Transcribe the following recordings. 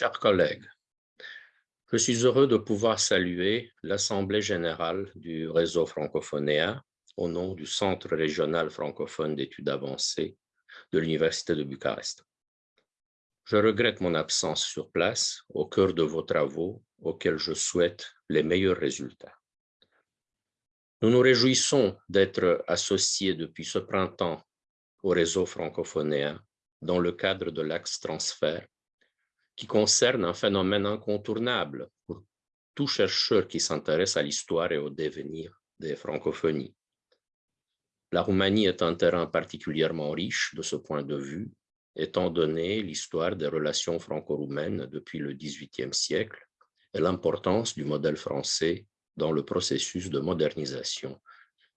Chers collègues, je suis heureux de pouvoir saluer l'Assemblée générale du réseau francophonéen au nom du Centre régional francophone d'études avancées de l'Université de Bucarest. Je regrette mon absence sur place au cœur de vos travaux auxquels je souhaite les meilleurs résultats. Nous nous réjouissons d'être associés depuis ce printemps au réseau francophonéen dans le cadre de l'axe transfert qui concerne un phénomène incontournable pour tout chercheur qui s'intéresse à l'histoire et au devenir des francophonies. La Roumanie est un terrain particulièrement riche de ce point de vue, étant donné l'histoire des relations franco-roumaines depuis le XVIIIe siècle et l'importance du modèle français dans le processus de modernisation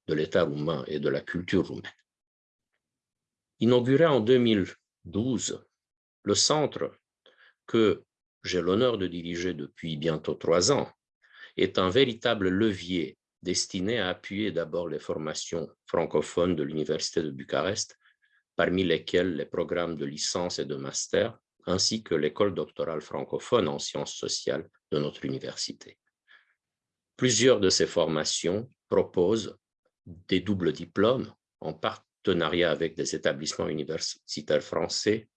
de l'État roumain et de la culture roumaine. Inauguré en 2012, le Centre que j'ai l'honneur de diriger depuis bientôt trois ans, est un véritable levier destiné à appuyer d'abord les formations francophones de l'Université de Bucarest, parmi lesquelles les programmes de licence et de master, ainsi que l'école doctorale francophone en sciences sociales de notre université. Plusieurs de ces formations proposent des doubles diplômes en partenariat avec des établissements universitaires français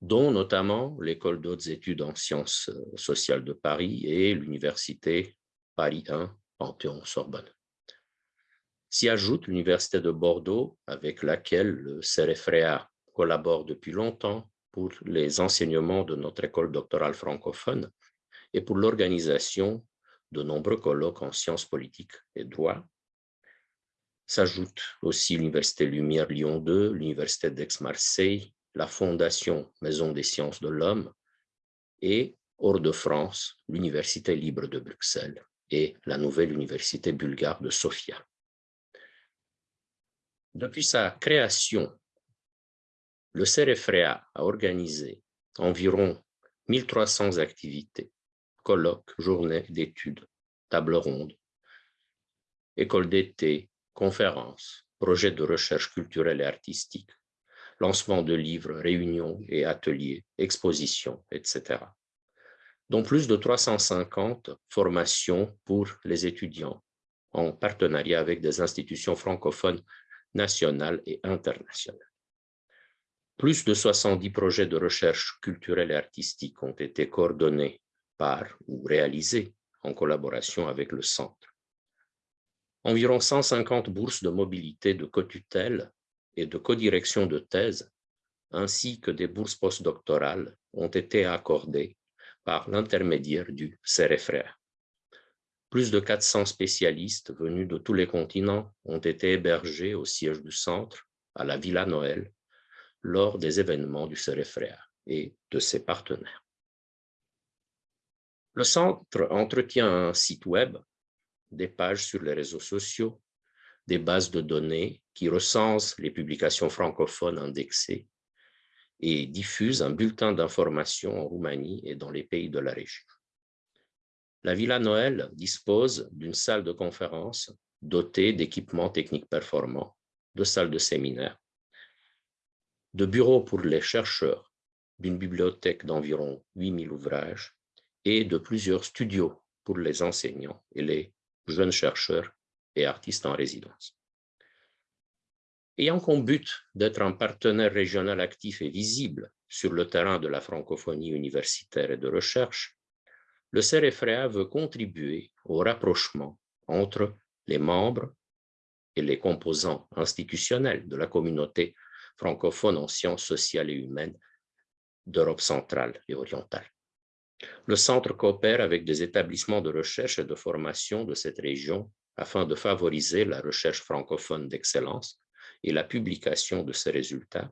dont notamment l'École d'autres études en sciences euh, sociales de Paris et l'Université Paris 1 Panthéon-Sorbonne. S'y ajoute l'Université de Bordeaux, avec laquelle le CEREFREA collabore depuis longtemps pour les enseignements de notre école doctorale francophone et pour l'organisation de nombreux colloques en sciences politiques et droit. S'ajoute aussi l'Université Lumière Lyon 2, l'Université d'Aix-Marseille, la Fondation Maison des sciences de l'homme et, hors de France, l'Université libre de Bruxelles et la nouvelle Université bulgare de Sofia. Depuis sa création, le CEREFREA a organisé environ 1300 activités, colloques, journées d'études, tables rondes, écoles d'été, conférences, projets de recherche culturelle et artistique, lancement de livres, réunions et ateliers, expositions, etc. dont plus de 350 formations pour les étudiants en partenariat avec des institutions francophones nationales et internationales. Plus de 70 projets de recherche culturelle et artistique ont été coordonnés par ou réalisés en collaboration avec le Centre. Environ 150 bourses de mobilité de cotutelle et de codirection de thèse, ainsi que des bourses postdoctorales ont été accordées par l'intermédiaire du CEREFREA. Plus de 400 spécialistes venus de tous les continents ont été hébergés au siège du centre, à la Villa Noël, lors des événements du CEREFREA et de ses partenaires. Le centre entretient un site web, des pages sur les réseaux sociaux, des bases de données qui recensent les publications francophones indexées et diffusent un bulletin d'information en Roumanie et dans les pays de la région. La Villa Noël dispose d'une salle de conférence dotée d'équipements techniques performants, de salles de séminaire, de bureaux pour les chercheurs, d'une bibliothèque d'environ 8000 ouvrages et de plusieurs studios pour les enseignants et les jeunes chercheurs artistes en résidence. Ayant comme but d'être un partenaire régional actif et visible sur le terrain de la francophonie universitaire et de recherche, le CEREFREA veut contribuer au rapprochement entre les membres et les composants institutionnels de la communauté francophone en sciences sociales et humaines d'Europe centrale et orientale. Le centre coopère avec des établissements de recherche et de formation de cette région afin de favoriser la recherche francophone d'excellence et la publication de ces résultats,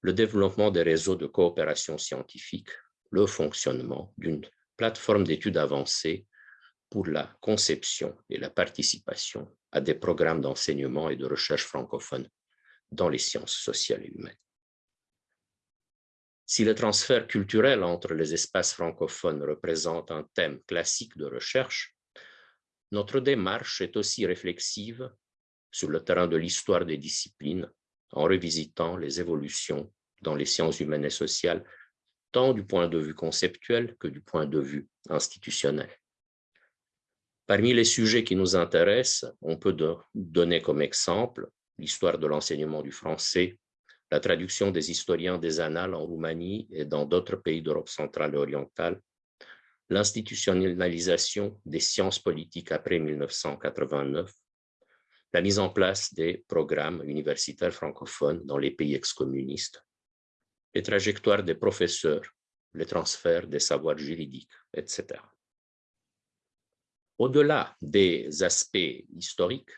le développement des réseaux de coopération scientifique, le fonctionnement d'une plateforme d'études avancées pour la conception et la participation à des programmes d'enseignement et de recherche francophone dans les sciences sociales et humaines. Si le transfert culturel entre les espaces francophones représente un thème classique de recherche, notre démarche est aussi réflexive sur le terrain de l'histoire des disciplines en revisitant les évolutions dans les sciences humaines et sociales tant du point de vue conceptuel que du point de vue institutionnel. Parmi les sujets qui nous intéressent, on peut donner comme exemple l'histoire de l'enseignement du français, la traduction des historiens des annales en Roumanie et dans d'autres pays d'Europe centrale et orientale, l'institutionnalisation des sciences politiques après 1989, la mise en place des programmes universitaires francophones dans les pays ex-communistes, les trajectoires des professeurs, les transferts des savoirs juridiques, etc. Au-delà des aspects historiques,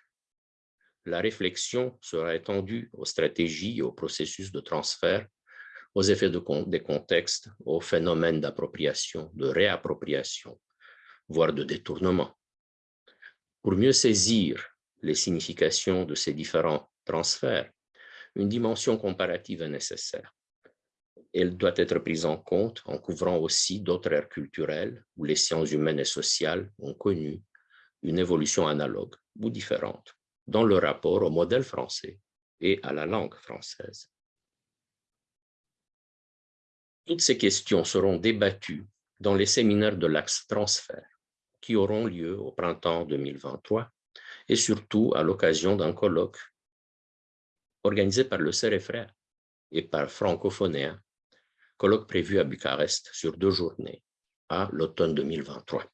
la réflexion sera étendue aux stratégies et aux processus de transfert, aux effets de, des contextes, aux phénomènes d'appropriation, de réappropriation, voire de détournement. Pour mieux saisir les significations de ces différents transferts, une dimension comparative est nécessaire elle doit être prise en compte en couvrant aussi d'autres aires culturelles où les sciences humaines et sociales ont connu une évolution analogue ou différente dans le rapport au modèle français et à la langue française. Toutes ces questions seront débattues dans les séminaires de l'axe transfert qui auront lieu au printemps 2023 et surtout à l'occasion d'un colloque organisé par le CEREFREA et par Francophonéen colloque prévu à Bucarest sur deux journées à l'automne 2023.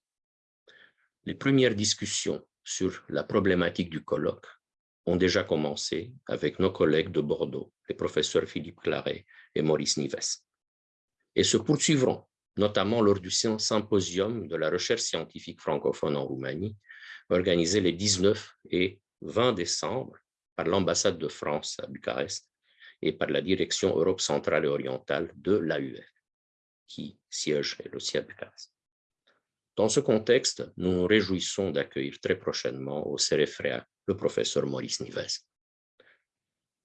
Les premières discussions sur la problématique du colloque ont déjà commencé avec nos collègues de Bordeaux, les professeurs Philippe Claret et Maurice Nives, et se poursuivront notamment lors du symposium de la recherche scientifique francophone en Roumanie, organisé les 19 et 20 décembre par l'ambassade de France à Bucarest et par la direction Europe centrale et orientale de l'AUF, qui siège aussi à Bucarest. Dans ce contexte, nous nous réjouissons d'accueillir très prochainement au CEREFREA le professeur Maurice Nives.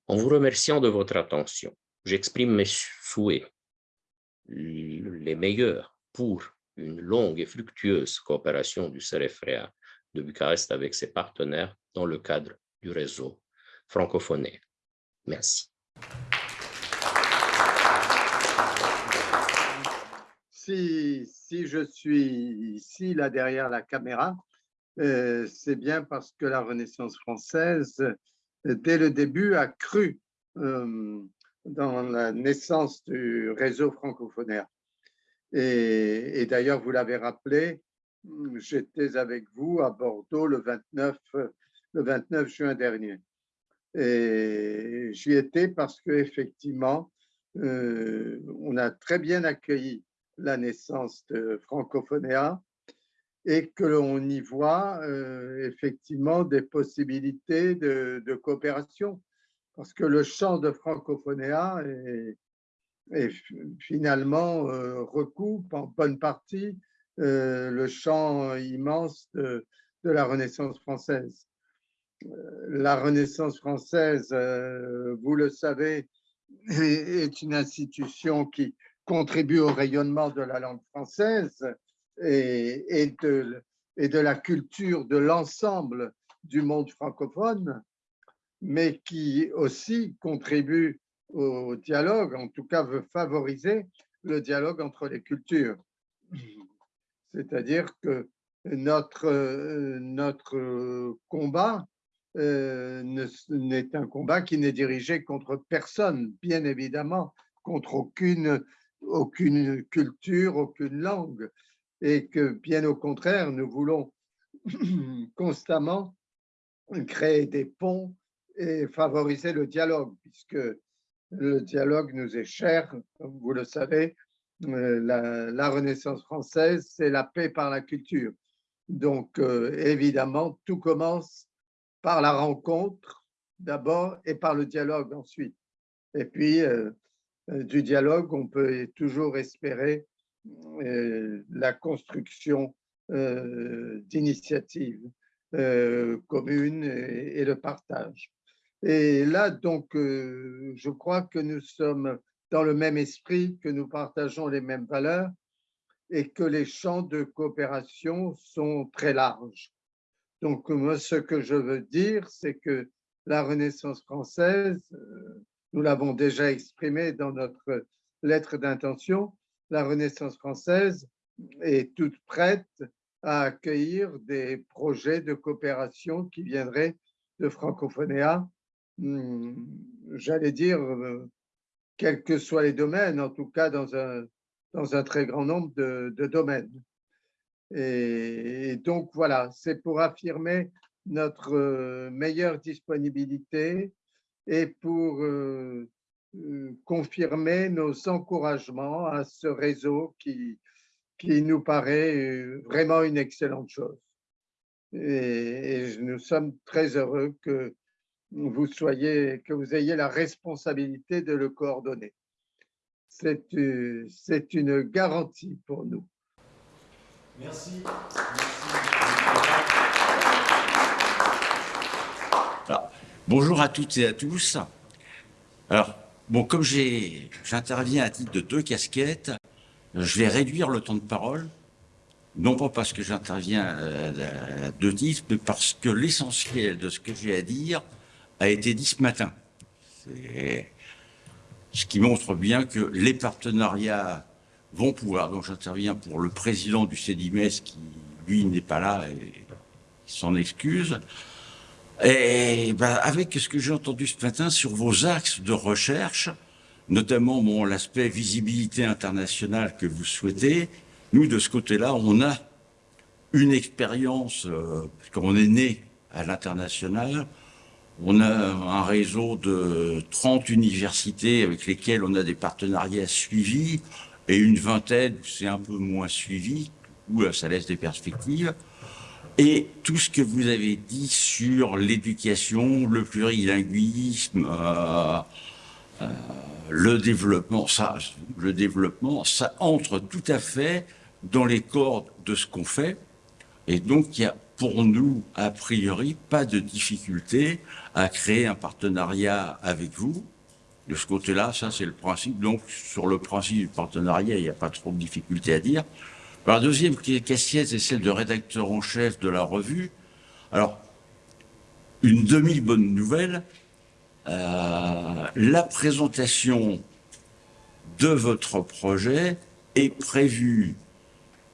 En vous remerciant de votre attention, j'exprime mes souhaits les meilleurs pour une longue et fructueuse coopération du CEREFREA de Bucarest avec ses partenaires dans le cadre du réseau francophoné. Merci. Si, si, je suis ici, là derrière la caméra, euh, c'est bien parce que la Renaissance française, dès le début, a cru euh, dans la naissance du réseau francophonaire. Et, d'ailleurs, vous l'avez rappelé, j'étais avec vous à Bordeaux le 29, le 29 juin dernier. Et j'y étais parce qu'effectivement, euh, on a très bien accueilli la naissance de Francophonéa et que l'on y voit euh, effectivement des possibilités de, coopération parce que le champ de Francophonéa est, finalement euh, recoupe en bonne partie le champ immense de, la Renaissance française. La Renaissance française, euh, vous le savez, est une institution qui contribue au rayonnement de la langue française et de la culture de l'ensemble du monde francophone, mais qui aussi contribue au dialogue, en tout cas veut favoriser le dialogue entre les cultures. C'est-à-dire que notre, notre combat euh, n'est un combat qui n'est dirigé contre personne, bien évidemment, contre aucune, aucune culture, aucune langue, et que bien au contraire, nous voulons constamment créer des ponts et favoriser le dialogue, puisque le dialogue nous est cher, comme vous le savez, euh, la, Renaissance française, c'est la paix par la culture. Donc, euh, évidemment, tout commence par la rencontre d'abord et par le dialogue ensuite. Et puis, euh, du dialogue, on peut toujours espérer la construction d'initiatives communes et, le partage. Et là, donc, je crois que nous sommes dans le même esprit, que nous partageons les mêmes valeurs et que les champs de coopération sont très larges. Donc, moi, ce que je veux dire, c'est que la Renaissance française, euh, nous l'avons déjà exprimé dans notre lettre d'intention, la Renaissance française est toute prête à accueillir des projets de coopération qui viendraient de Francophonéa, j'allais dire, euh, quels que soient les domaines, en tout cas dans un, dans un très grand nombre de, domaines. Et, donc voilà, c'est pour affirmer notre euh, meilleure disponibilité et pour euh, confirmer nos encouragements à ce réseau qui, qui nous paraît vraiment une excellente chose. Et, nous sommes très heureux que vous soyez, que vous ayez la responsabilité de le coordonner. C'est euh, une garantie pour nous. Merci. bonjour à toutes et à tous. Alors, bon, comme j'interviens à titre de deux casquettes, je vais réduire le temps de parole, non pas parce que j'interviens à deux titres, mais parce que l'essentiel de ce que j'ai à dire a été dit ce matin. Ce qui montre bien que les partenariats vont pouvoir, donc j'interviens pour le président du CEDIMES qui, lui, n'est pas là et s'en excuse, et ben, avec ce que j'ai entendu ce matin sur vos axes de recherche, notamment l'aspect visibilité internationale que vous souhaitez. Nous, de ce côté-là, on a une expérience, euh, puisqu'on est né à l'international, on a un réseau de 30 universités avec lesquelles on a des partenariats suivis et une vingtaine, c'est un peu moins suivi, où ça laisse des perspectives. Et tout ce que vous avez dit sur l'éducation, le plurilinguisme, euh, euh, le développement, ça, le développement, ça entre tout à fait dans les cordes de ce qu'on fait. Et donc, il y a pour nous, a priori, pas de difficulté à créer un partenariat avec vous. De ce côté-là, ça, c'est le principe. Donc, sur le principe du partenariat, il n'y a pas trop de difficulté à dire. La deuxième question, c'est celle de rédacteur en chef de la revue. Alors, une demi-bonne nouvelle, euh, la présentation de votre projet est prévue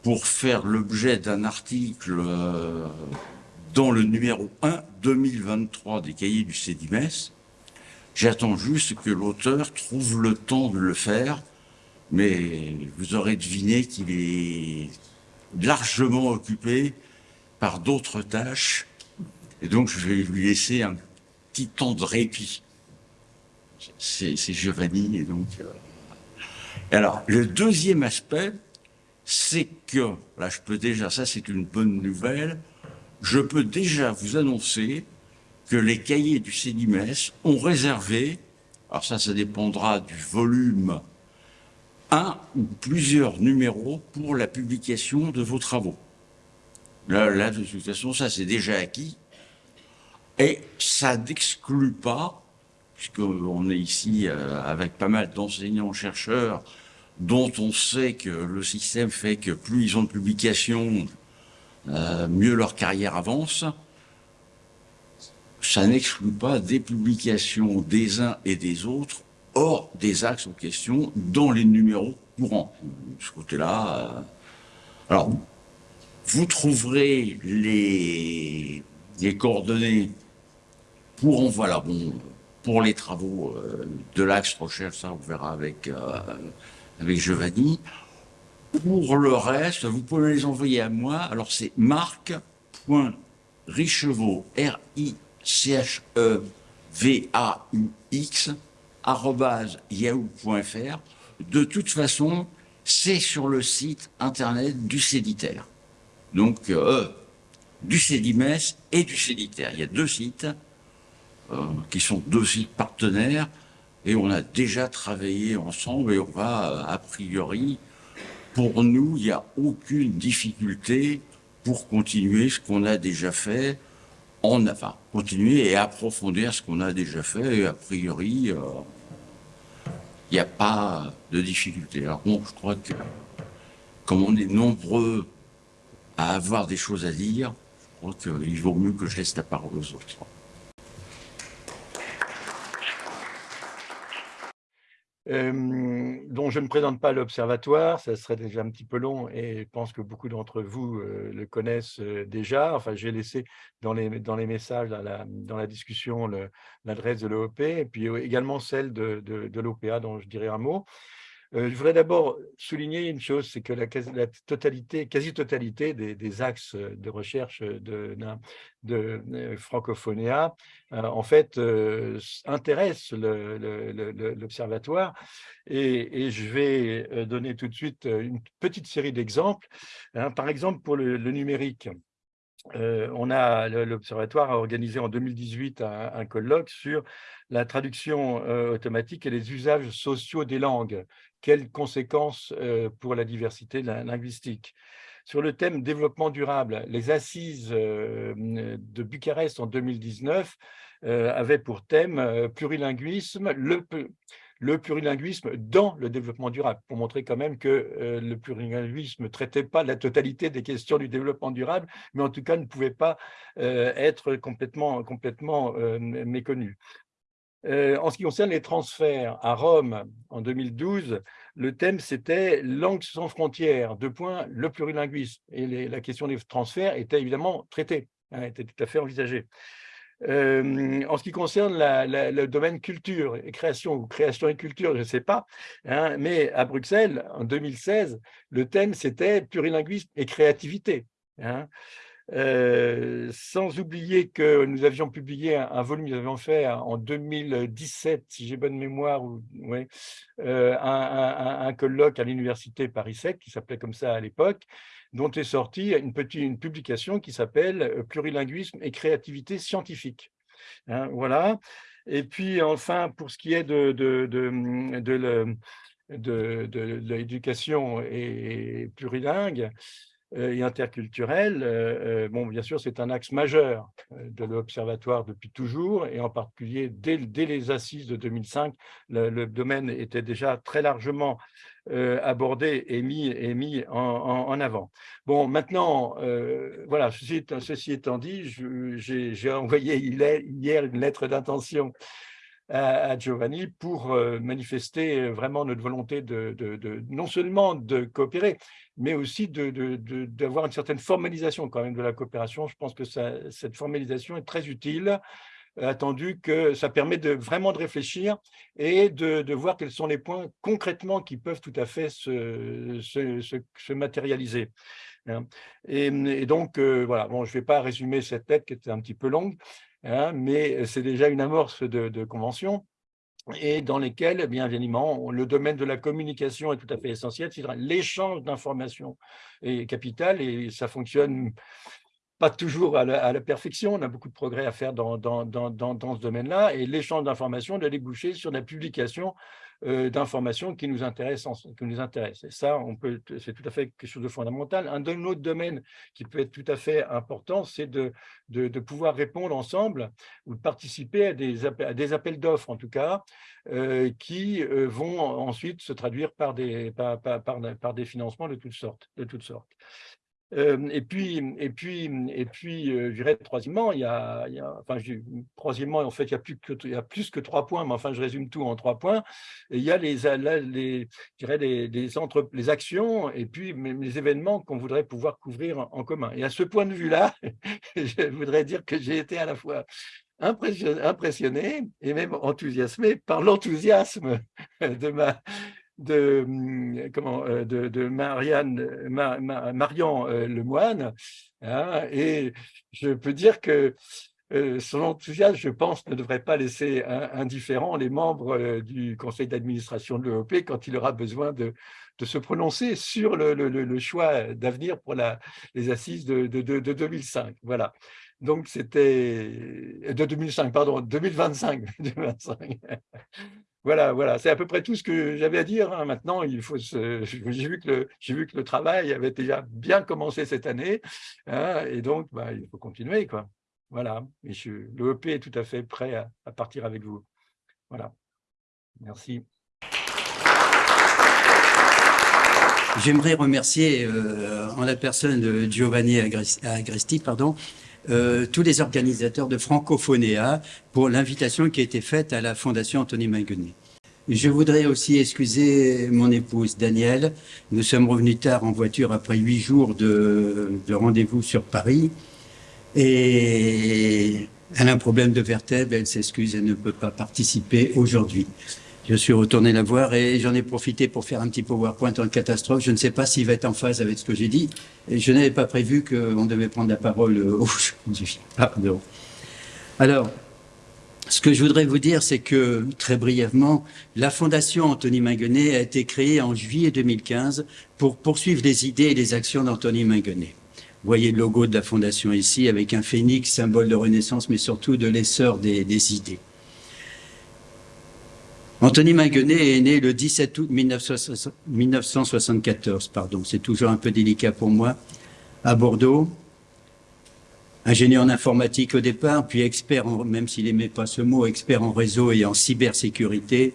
pour faire l'objet d'un article euh, dans le numéro 1 2023 des cahiers du CEDIMES. J'attends juste que l'auteur trouve le temps de le faire, mais vous aurez deviné qu'il est largement occupé par d'autres tâches, et donc je vais lui laisser un petit temps de répit c'est Giovanni. Et donc, euh, alors, le deuxième aspect, c'est que, là je peux déjà, ça c'est une bonne nouvelle, je peux déjà vous annoncer que les cahiers du CEDIMES ont réservé, alors ça, ça dépendra du volume, un ou plusieurs numéros pour la publication de vos travaux. Là, là de toute façon, ça c'est déjà acquis. Et ça n'exclut pas puisqu'on est ici euh, avec pas mal d'enseignants-chercheurs dont on sait que le système fait que plus ils ont de publications, euh, mieux leur carrière avance. Ça n'exclut pas des publications des uns et des autres hors des axes en question dans les numéros courants. De ce côté-là, euh, alors, vous trouverez les, coordonnées pour, voilà, bon, pour les travaux euh, de l'axe recherche, ça on verra avec, avec Giovanni. Pour le reste, vous pouvez les envoyer à moi. Alors c'est marc.richevaux, R-I-C-H-E-V-A-U-X, yahoo.fr. De toute façon, c'est sur le site internet du Céditaire. Donc, euh, du Cédimès et du Céditaire. Il y a deux sites. Euh, qui sont deux sites partenaires, et on a déjà travaillé ensemble, et on va, euh, a priori, pour nous, il n'y a aucune difficulté pour continuer ce qu'on a déjà fait, en, enfin, continuer et approfondir ce qu'on a déjà fait, et a priori, euh, il n'y a pas de difficulté. Alors bon, je crois que, comme on est nombreux à avoir des choses à dire, je crois qu'il vaut mieux que je laisse la parole aux autres. Euh, dont je ne présente pas l'observatoire, ça serait déjà un petit peu long et je pense que beaucoup d'entre vous le connaissent déjà. Enfin, j'ai laissé dans les, dans les messages, dans la, dans la discussion, l'adresse de l'OEP et puis également celle de, de, de l'OPA dont je dirai un mot. Euh, je voudrais d'abord souligner une chose, c'est que la, totalité, quasi-totalité des, axes de recherche de, de, euh, Francophonia, euh, en fait, intéressent l'Observatoire. Et, je vais donner tout de suite une petite série d'exemples. Hein. par exemple, pour le, numérique, on a l'Observatoire a organisé en 2018 un, un, colloque sur la traduction automatique et les usages sociaux des langues quelles conséquences euh, pour la diversité linguistique. Sur le thème développement durable, les assises euh, de Bucarest en 2019 euh, avaient pour thème plurilinguisme, le, plurilinguisme dans le développement durable, pour montrer quand même que le plurilinguisme ne traitait pas la totalité des questions du développement durable, mais en tout cas ne pouvait pas être complètement méconnu. Euh, en ce qui concerne les transferts, à Rome, en 2012, le thème c'était « Langue sans frontières », deux points, le plurilinguisme. Et la question des transferts était évidemment traitée, hein, était tout à fait envisagée. Euh, en ce qui concerne le domaine culture et création, ou création et culture, je ne sais pas, hein, mais à Bruxelles, en 2016, le thème c'était plurilinguisme et créativité. Hein. Euh, sans oublier que nous avions publié un, volume, nous avions fait en 2017, si j'ai bonne mémoire, euh, un, colloque à l'université Paris 7, qui s'appelait comme ça à l'époque, dont est sortie une, petite, une publication qui s'appelle euh, « Plurilinguisme et créativité scientifique hein, Voilà. Et puis enfin, pour ce qui est de, de, de, de, l'éducation et plurilingue, et interculturel, euh, euh, bon, bien sûr, c'est un axe majeur de l'Observatoire depuis toujours, et en particulier dès, les assises de 2005, le, domaine était déjà très largement abordé et mis, et mis en, avant. Bon, maintenant, voilà, ceci, étant dit, j'ai envoyé hier une lettre d'intention à, Giovanni pour euh, manifester vraiment notre volonté de, non seulement de coopérer, mais aussi d'avoir une certaine formalisation quand même de la coopération. Je pense que cette formalisation est très utile, attendu que ça permet de vraiment de réfléchir et de, voir quels sont les points concrètement qui peuvent tout à fait se, se, matérialiser. Hein. Et, donc, euh, voilà, bon, je ne vais pas résumer cette lettre qui était un petit peu longue, Hein, mais c'est déjà une amorce de, convention et dans lesquelles, bien évidemment, le domaine de la communication est tout à fait essentiel, c'est l'échange d'informations est capital et ça fonctionne pas toujours à la, perfection, on a beaucoup de progrès à faire dans, dans, dans, dans ce domaine-là, et l'échange d'informations doit déboucher sur la publication euh, d'informations qui nous intéressent. Qui nous intéressent. Et ça, c'est tout à fait quelque chose de fondamental. Un, autre domaine qui peut être tout à fait important, c'est de, de, pouvoir répondre ensemble ou de participer à des, à des appels d'offres, en tout cas, euh, qui euh, vont ensuite se traduire par des, par, par, par, des financements de toutes sortes. De toutes sortes et puis, et puis, et puis, je dirais troisièmement, il y a, enfin, troisièmement, en fait, il y a plus que, trois points, mais enfin, je résume tout en trois points. il y a les, je dirais les actions et puis les événements qu'on voudrait pouvoir couvrir en, commun. Et à ce point de vue-là, je voudrais dire que j'ai été à la fois impressionné et même enthousiasmé par l'enthousiasme de ma, de, hum, comment, euh, de, de Marianne, euh, Lemoine. Hein, et je peux dire que euh, son enthousiasme, je pense, ne devrait pas laisser indifférents les membres du conseil d'administration de l'EOP quand il aura besoin de, de se prononcer sur le, le, le choix d'avenir pour la, les assises de, de, de, 2005. Voilà. Donc, c'était de 2005, pardon, 2025. 2025. Voilà, voilà, c'est à peu près tout ce que j'avais à dire. Hein. Maintenant, il faut j'ai vu que le vu que le travail avait déjà bien commencé cette année, hein, et donc bah, il faut continuer. Voilà, et le EP est tout à fait prêt à, partir avec vous. Voilà, merci. J'aimerais remercier euh, en la personne de Giovanni Agresti, pardon, euh, tous les organisateurs de Francophonéa pour l'invitation qui a été faite à la Fondation Anthony Manguenet. Je voudrais aussi excuser mon épouse Danielle. Nous sommes revenus tard en voiture après huit jours de, de rendez-vous sur Paris. Et elle a un problème de vertèbre, elle s'excuse, elle ne peut pas participer aujourd'hui. Je suis retourné la voir et j'en ai profité pour faire un petit PowerPoint en catastrophe. Je ne sais pas s'il va être en phase avec ce que j'ai dit. Et je n'avais pas prévu qu'on devait prendre la parole aujourd'hui. Pardon. Alors, ce que je voudrais vous dire, c'est que, très brièvement, la Fondation Anthony Minguenet a été créée en juillet 2015 pour poursuivre les idées et les actions d'Anthony Minguenet. Vous voyez le logo de la Fondation ici, avec un phénix, symbole de renaissance, mais surtout de l'essor des idées. Anthony Minguenet est né le 17 août 1974, pardon, c'est toujours un peu délicat pour moi, à Bordeaux. Ingénieur en informatique au départ, puis expert, en, même s'il n'aimait pas ce mot, expert en réseau et en cybersécurité.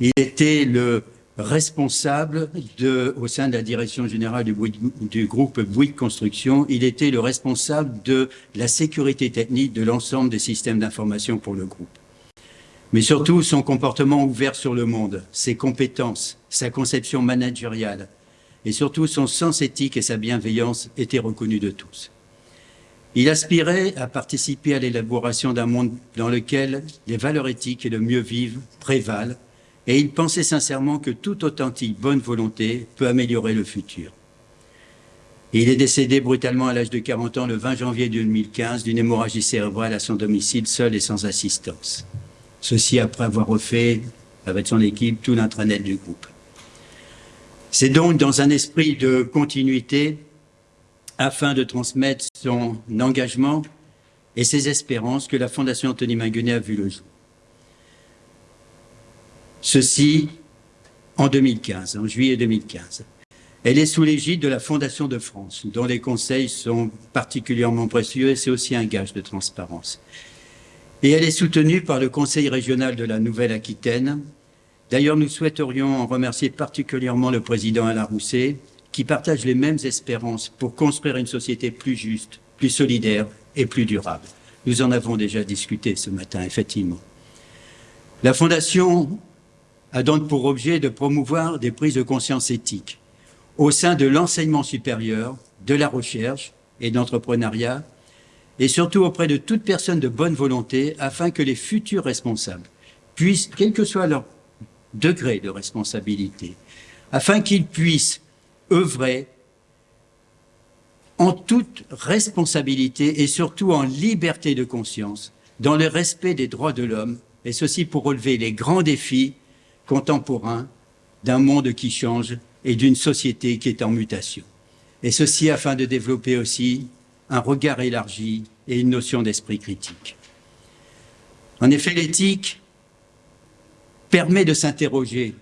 Il était le responsable de, au sein de la direction générale du, du groupe Bouygues Construction, il était le responsable de la sécurité technique de l'ensemble des systèmes d'information pour le groupe mais surtout son comportement ouvert sur le monde, ses compétences, sa conception managériale, et surtout son sens éthique et sa bienveillance étaient reconnus de tous. Il aspirait à participer à l'élaboration d'un monde dans lequel les valeurs éthiques et le mieux vivre prévalent, et il pensait sincèrement que toute authentique bonne volonté peut améliorer le futur. il est décédé brutalement à l'âge de 40 ans le 20 janvier 2015 d'une hémorragie cérébrale à son domicile, seul et sans assistance. Ceci après avoir refait avec son équipe tout l'intranet du groupe. C'est donc dans un esprit de continuité, afin de transmettre son engagement et ses espérances, que la Fondation Anthony Minguenet a vu le jour. Ceci en 2015, en juillet 2015. Elle est sous l'égide de la Fondation de France, dont les conseils sont particulièrement précieux et c'est aussi un gage de transparence et elle est soutenue par le Conseil régional de la Nouvelle-Aquitaine. D'ailleurs, nous souhaiterions remercier particulièrement le président Alain Rousset, qui partage les mêmes espérances pour construire une société plus juste, plus solidaire et plus durable. Nous en avons déjà discuté ce matin, effectivement. La Fondation a donc pour objet de promouvoir des prises de conscience éthiques au sein de l'enseignement supérieur, de la recherche et d'entrepreneuriat, et surtout auprès de toute personne de bonne volonté afin que les futurs responsables puissent, quel que soit leur degré de responsabilité, afin qu'ils puissent œuvrer en toute responsabilité et surtout en liberté de conscience, dans le respect des droits de l'homme, et ceci pour relever les grands défis contemporains d'un monde qui change et d'une société qui est en mutation. Et ceci afin de développer aussi un regard élargi et une notion d'esprit critique. En effet, l'éthique permet de s'interroger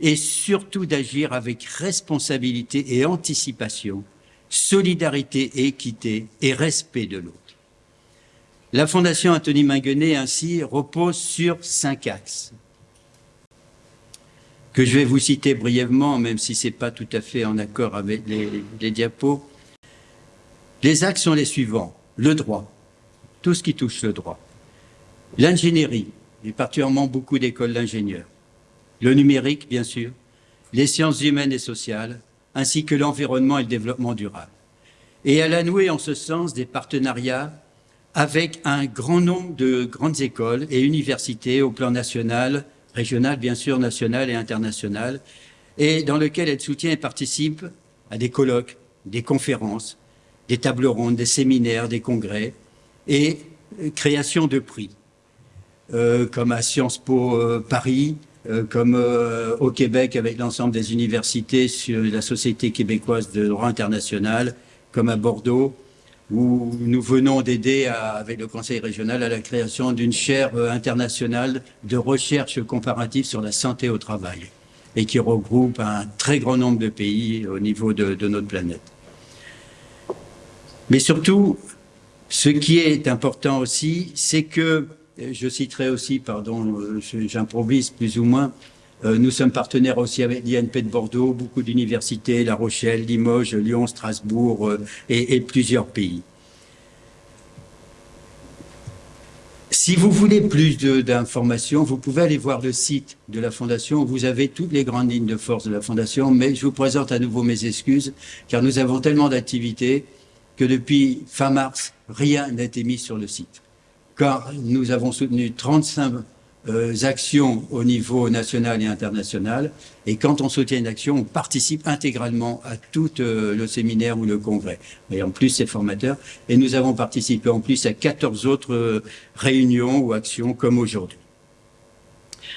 et surtout d'agir avec responsabilité et anticipation, solidarité et équité et respect de l'autre. La Fondation Anthony Minguenet, ainsi, repose sur cinq axes que je vais vous citer brièvement, même si ce n'est pas tout à fait en accord avec les, les diapos. Les axes sont les suivants. Le droit, tout ce qui touche le droit. L'ingénierie, et particulièrement beaucoup d'écoles d'ingénieurs. Le numérique, bien sûr. Les sciences humaines et sociales, ainsi que l'environnement et le développement durable. Et elle a noué en ce sens des partenariats avec un grand nombre de grandes écoles et universités au plan national, régional, bien sûr, national et international, et dans lequel elle soutient et participe à des colloques, des conférences, des tables rondes, des séminaires, des congrès et euh, création de prix, euh, comme à Sciences Po euh, Paris, comme au Québec avec l'ensemble des universités sur la Société québécoise de droit international, comme à Bordeaux, où nous venons d'aider avec le Conseil régional à la création d'une chaire internationale de recherche comparative sur la santé au travail et qui regroupe un très grand nombre de pays au niveau de notre planète. Mais surtout, ce qui est important aussi, c'est que, je citerai aussi, pardon, j'improvise plus ou moins, euh, nous sommes partenaires aussi avec l'INP de Bordeaux, beaucoup d'universités, La Rochelle, Limoges, Lyon, Strasbourg euh, et, et plusieurs pays. Si vous voulez plus d'informations, vous pouvez aller voir le site de la Fondation. Vous avez toutes les grandes lignes de force de la Fondation, mais je vous présente à nouveau mes excuses, car nous avons tellement d'activités que depuis fin mars, rien n'a été mis sur le site. Car nous avons soutenu 35 euh, actions au niveau national et international. Et quand on soutient une action, on participe intégralement à tout euh, le séminaire ou le congrès. Et en plus, c'est formateur. Et nous avons participé en plus à 14 autres euh, réunions ou actions comme aujourd'hui.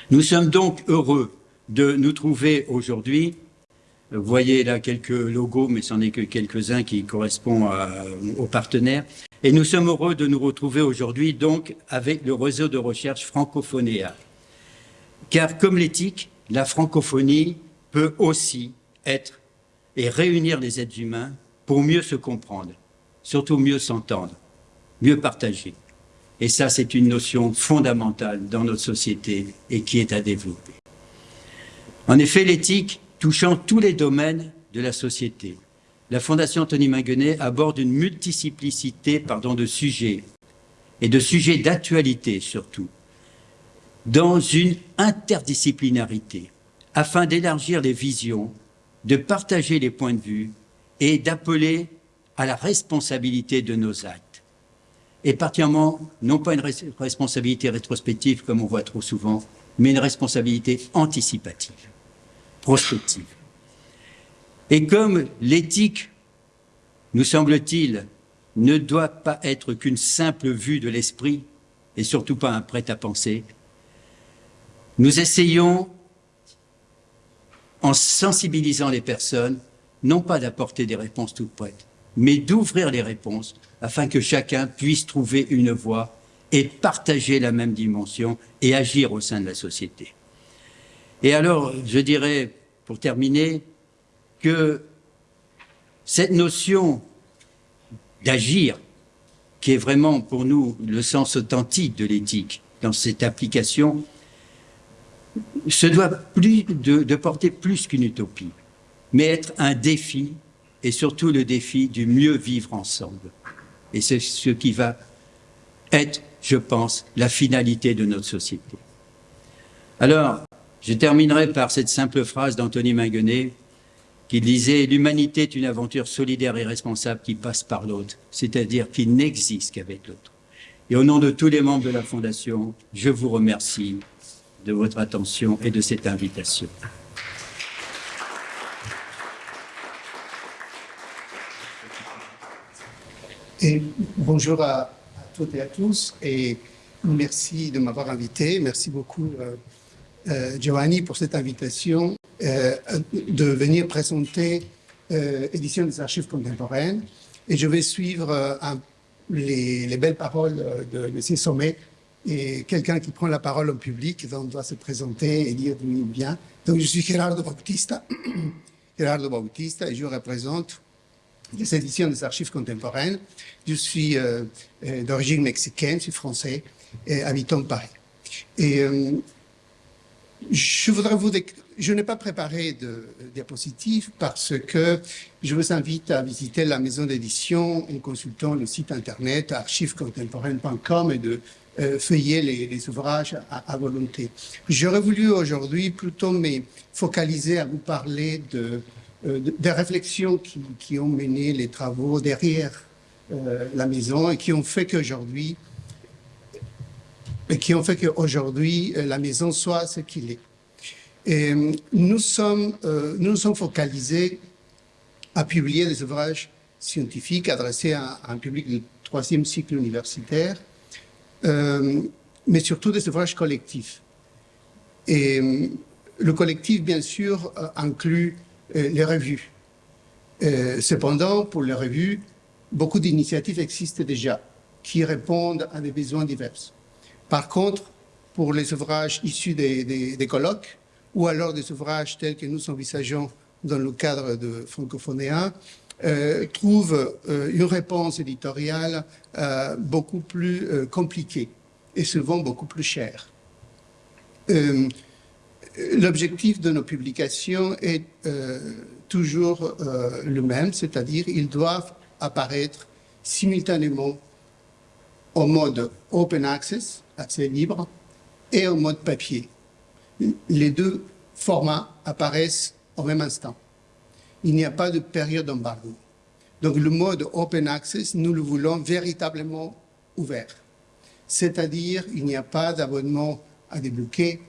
Nous sommes donc heureux de nous trouver aujourd'hui. Vous voyez là quelques logos, mais ce n'en est que quelques-uns qui correspondent aux partenaires. Et nous sommes heureux de nous retrouver aujourd'hui donc avec le réseau de recherche Francophonéa. Car comme l'éthique, la francophonie peut aussi être et réunir les êtres humains pour mieux se comprendre, surtout mieux s'entendre, mieux partager. Et ça, c'est une notion fondamentale dans notre société et qui est à développer. En effet, l'éthique touchant tous les domaines de la société, la Fondation Tony Minguenet aborde une multiplicité pardon, de sujets, et de sujets d'actualité surtout, dans une interdisciplinarité, afin d'élargir les visions, de partager les points de vue et d'appeler à la responsabilité de nos actes. Et particulièrement, non pas une responsabilité rétrospective comme on voit trop souvent, mais une responsabilité anticipative, prospective. Et comme l'éthique, nous semble-t-il, ne doit pas être qu'une simple vue de l'esprit, et surtout pas un prêt-à-penser, nous essayons, en sensibilisant les personnes, non pas d'apporter des réponses toutes prêtes, mais d'ouvrir les réponses afin que chacun puisse trouver une voie et partager la même dimension et agir au sein de la société. Et alors, je dirais, pour terminer, que cette notion d'agir, qui est vraiment pour nous le sens authentique de l'éthique dans cette application, se doit plus de, de porter plus qu'une utopie, mais être un défi, et surtout le défi du mieux vivre ensemble. Et c'est ce qui va être, je pense, la finalité de notre société. Alors, je terminerai par cette simple phrase d'Anthony Minguenet, qui disait « L'humanité est une aventure solidaire et responsable qui passe par l'autre, c'est-à-dire qui n'existe qu'avec l'autre. » Et au nom de tous les membres de la Fondation, je vous remercie de votre attention et de cette invitation. Et bonjour à, toutes et à tous et merci de m'avoir invité. Merci beaucoup euh, Giovanni pour cette invitation euh, de venir présenter euh, édition des archives contemporaines. Et je vais suivre euh, les, les, belles paroles de M. Sommet et quelqu'un qui prend la parole en public, doit se présenter et dire d'où il vient. Donc je suis Gerardo Bautista, Gerardo Bautista et je représente les éditions des archives contemporaines. Je suis euh, d'origine mexicaine, je suis français et habitant Paris. Et euh, je voudrais vous je n'ai pas préparé de diapositive parce que je vous invite à visiter la maison d'édition en consultant le site internet archivescontemporaines.com et de euh, feuiller les, ouvrages à, volonté. J'aurais voulu aujourd'hui plutôt me focaliser à vous parler euh, des réflexions qui, ont mené les travaux derrière euh, la maison et qui ont fait qu'aujourd'hui et qui ont fait qu'aujourd'hui la maison soit ce qu'il est. Nous sommes, euh, nous, sommes focalisés à publier des ouvrages scientifiques adressés à, un public du troisième cycle universitaire, euh, mais surtout des ouvrages collectifs. Et euh, le collectif, bien sûr, inclut les revues. cependant, pour les revues, beaucoup d'initiatives existent déjà qui répondent à des besoins divers. Par contre, pour les ouvrages issus des, colloques, ou alors des ouvrages tels que nous envisageons dans le cadre de Francophonéa, euh, trouvent euh, une réponse éditoriale euh, beaucoup plus compliquée et souvent beaucoup plus chère. L'objectif de nos publications est toujours le même, c'est-à-dire ils doivent apparaître simultanément au mode open access, accès libre et en mode papier. Les deux formats apparaissent au même instant. Il n'y a pas de période d'embargo. Donc le mode Open Access, nous le voulons véritablement ouvert. C'est-à-dire, il n'y a pas d'abonnement à débloquer,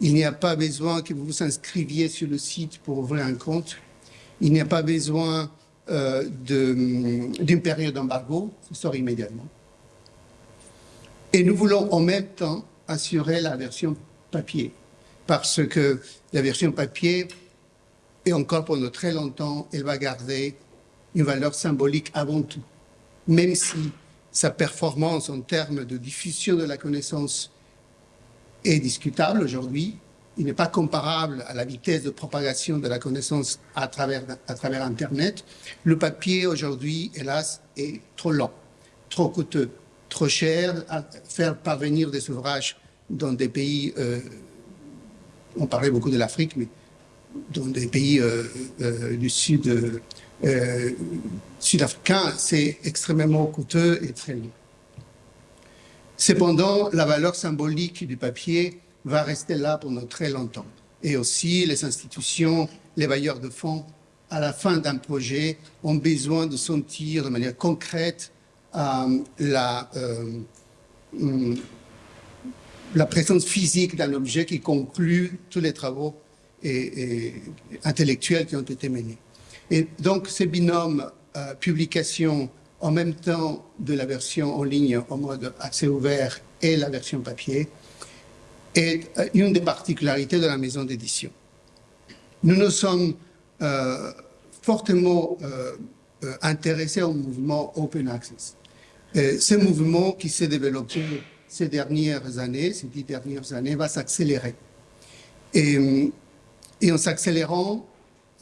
il n'y a pas besoin que vous vous inscriviez sur le site pour ouvrir un compte, il n'y a pas besoin euh, d'une période d'embargo, ça sort immédiatement. Et nous voulons en même temps assurer la version papier, parce que la version papier, et encore pendant très longtemps, elle va garder une valeur symbolique avant tout, même si sa performance en termes de diffusion de la connaissance est discutable aujourd'hui. Il n'est pas comparable à la vitesse de propagation de la connaissance à travers, à travers Internet. Le papier aujourd'hui, hélas, est trop lent, trop coûteux, trop cher à faire parvenir des ouvrages dans des pays, euh, on parlait beaucoup de l'Afrique, mais dans des pays euh, euh, du sud sud-africain, c'est extrêmement coûteux et très long. Cependant, la valeur symbolique du papier va rester là pendant très longtemps. Et aussi, les institutions, les bailleurs de fonds, à la fin d'un projet, ont besoin de sentir de manière concrète la, euh, hum, la présence physique d'un objet qui conclut tous les travaux et intellectuels qui ont été menés. Et donc, ce binôme euh, publication en même temps de la version en ligne en mode accès ouvert et la version papier est euh, une des particularités de la maison d'édition. Nous nous sommes euh, fortement intéressés au mouvement Open Access. Ce mouvement qui s'est développé ces dernières années, ces dix dernières années, va s'accélérer. Et, et en s'accélérant,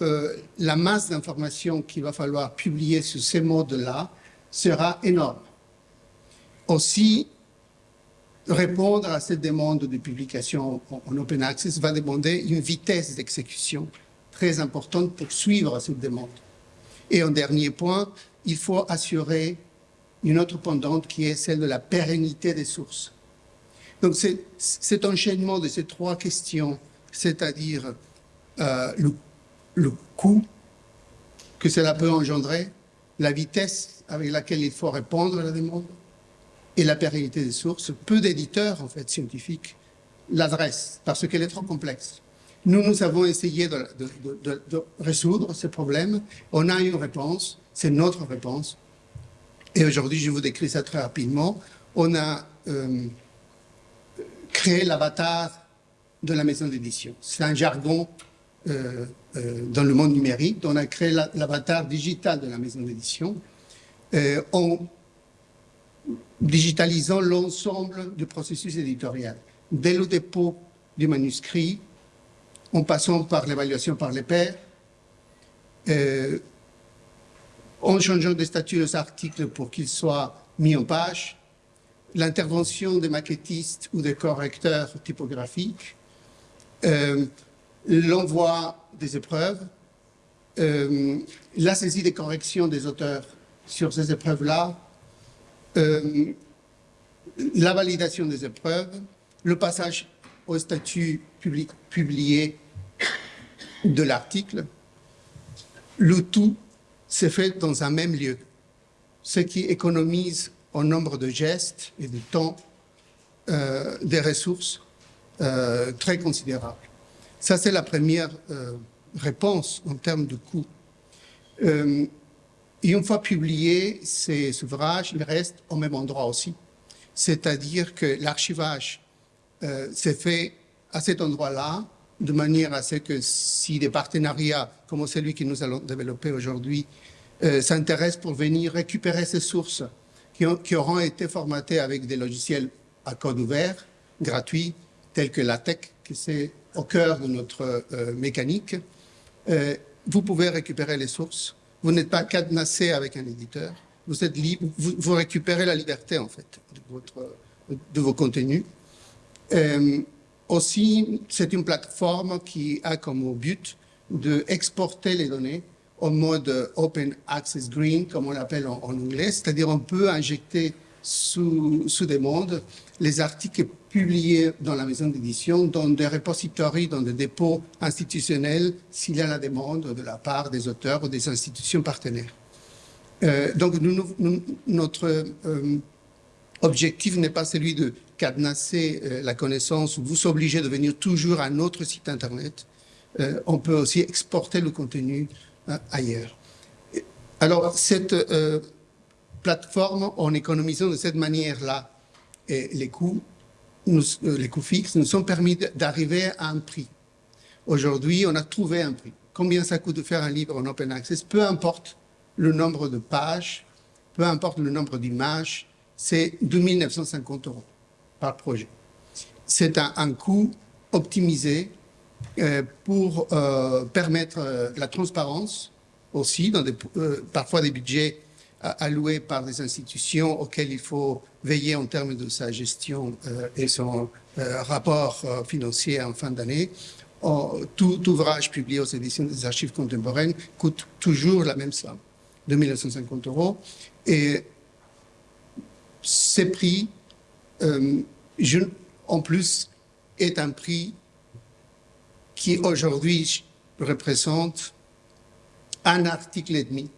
euh, la masse d'informations qu'il va falloir publier sur ces modes-là sera énorme. Aussi, répondre à cette demande de publication en open access va demander une vitesse d'exécution très importante pour suivre cette demande. Et en dernier point, il faut assurer une autre pendante qui est celle de la pérennité des sources. Donc cet enchaînement de ces trois questions, c'est-à-dire euh, le coût que cela peut engendrer, la vitesse avec laquelle il faut répondre à la demande et la pérennité des sources. Peu d'éditeurs, en fait, scientifiques, l'adressent parce qu'elle est trop complexe. Nous, nous avons essayé de, résoudre ce problème. On a une réponse, c'est notre réponse. Et aujourd'hui, je vous décris ça très rapidement. On a euh, créé l'avatar de la maison d'édition. C'est un jargon euh, euh, dans le monde numérique. On a créé l'avatar digital de la maison d'édition en digitalisant l'ensemble du processus éditorial, dès le dépôt du manuscrit, en passant par l'évaluation par les pairs, en changeant de statut des articles pour qu'ils soient mis en page, l'intervention des maquettistes ou des correcteurs typographiques, l'envoi des épreuves, euh, la saisie des corrections des auteurs sur ces épreuves-là, euh, la validation des épreuves, le passage au statut publié de l'article, le tout s'est fait dans un même lieu, ce qui économise en nombre de gestes et de temps euh, des ressources très considérables. Ça, c'est la première euh, réponse en termes de coût. Euh, et une fois publiés, ces ouvrages, ils restent au même endroit aussi. C'est-à-dire que l'archivage euh, s'est fait à cet endroit-là, de manière à ce que si des partenariats comme celui que nous allons développer aujourd'hui s'intéressent pour venir récupérer ces sources qui, auront été formatées avec des logiciels à code ouvert, gratuits, tels que LaTeX, qui c'est au cœur de notre euh, mécanique. Euh, vous pouvez récupérer les sources. Vous n'êtes pas cadenassé avec un éditeur. Vous êtes libre. Vous, récupérez la liberté, en fait, de vos contenus. Aussi, c'est une plateforme qui a comme but d'exporter les données en mode Open Access Green, comme on l'appelle en, anglais, c'est-à-dire on peut injecter sous, sous demande les articles publiés dans la maison d'édition, dans des repositories, dans des dépôts institutionnels, s'il y a la demande de la part des auteurs ou des institutions partenaires. Euh, donc, notre euh, objectif n'est pas celui de cadenasser euh, la connaissance ou vous obliger de venir toujours à notre site Internet. Euh, on peut aussi exporter le contenu euh, ailleurs. Alors, cette plateforme, en économisant de cette manière-là les coûts, les coûts fixes, nous sont permis d'arriver à un prix. Aujourd'hui, on a trouvé un prix. Combien ça coûte de faire un livre en open access? Peu importe le nombre de pages, peu importe le nombre d'images, c'est 2950 euros par projet. C'est un, coût optimisé euh, pour euh, permettre euh, la transparence aussi, dans des, parfois des budgets alloués par des institutions auxquelles il faut veiller en termes de sa gestion et son rapport financier en fin d'année. Tout ouvrage publié aux éditions des archives contemporaines coûte toujours la même somme, 2950 euros. Et ces prix, je, en plus, est un prix qui aujourd'hui représente un article et demi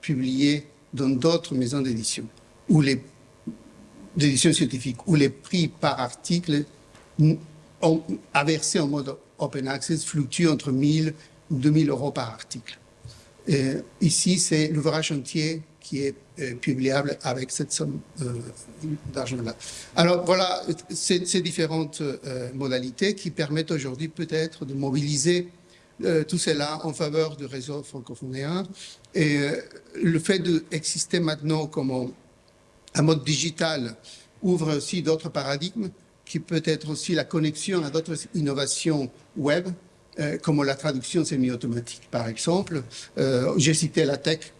publié dans d'autres maisons d'édition, ou les d'édition scientifique, où les prix par article ont, versé en mode open access fluctuent entre 1000 ou 2000 euros par article. Ici, c'est l'ouvrage entier qui est euh, publiable avec cette somme euh, d'argent-là. Alors voilà, ces, différentes euh, modalités qui permettent aujourd'hui peut-être de mobiliser tout cela en faveur du réseau francophonéen. Et le fait d'exister maintenant comme un, mode digital ouvre aussi d'autres paradigmes qui peut être aussi la connexion à d'autres innovations web, comme la traduction semi-automatique, par exemple. J'ai cité la tech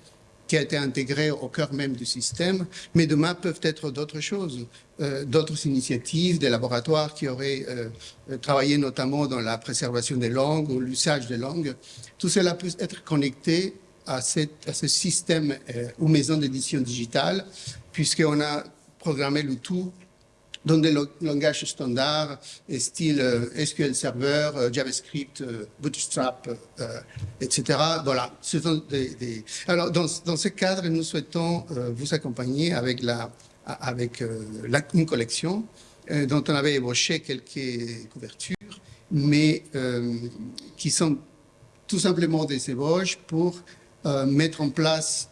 qui a été intégrée au cœur même du système, mais demain peuvent être d'autres choses, euh, d'autres initiatives, des laboratoires qui auraient euh, travaillé notamment dans la préservation des langues ou l'usage des langues. Tout cela peut être connecté à, ce système euh, ou maison d'édition digitale, puisqu'on a programmé le tout dans des langages standards, style euh, SQL Server, euh, JavaScript, euh, Bootstrap, etc. Voilà. Alors, dans, ce cadre, nous souhaitons vous accompagner avec, la, avec une collection dont on avait ébauché quelques couvertures, mais qui sont tout simplement des ébauches pour mettre en place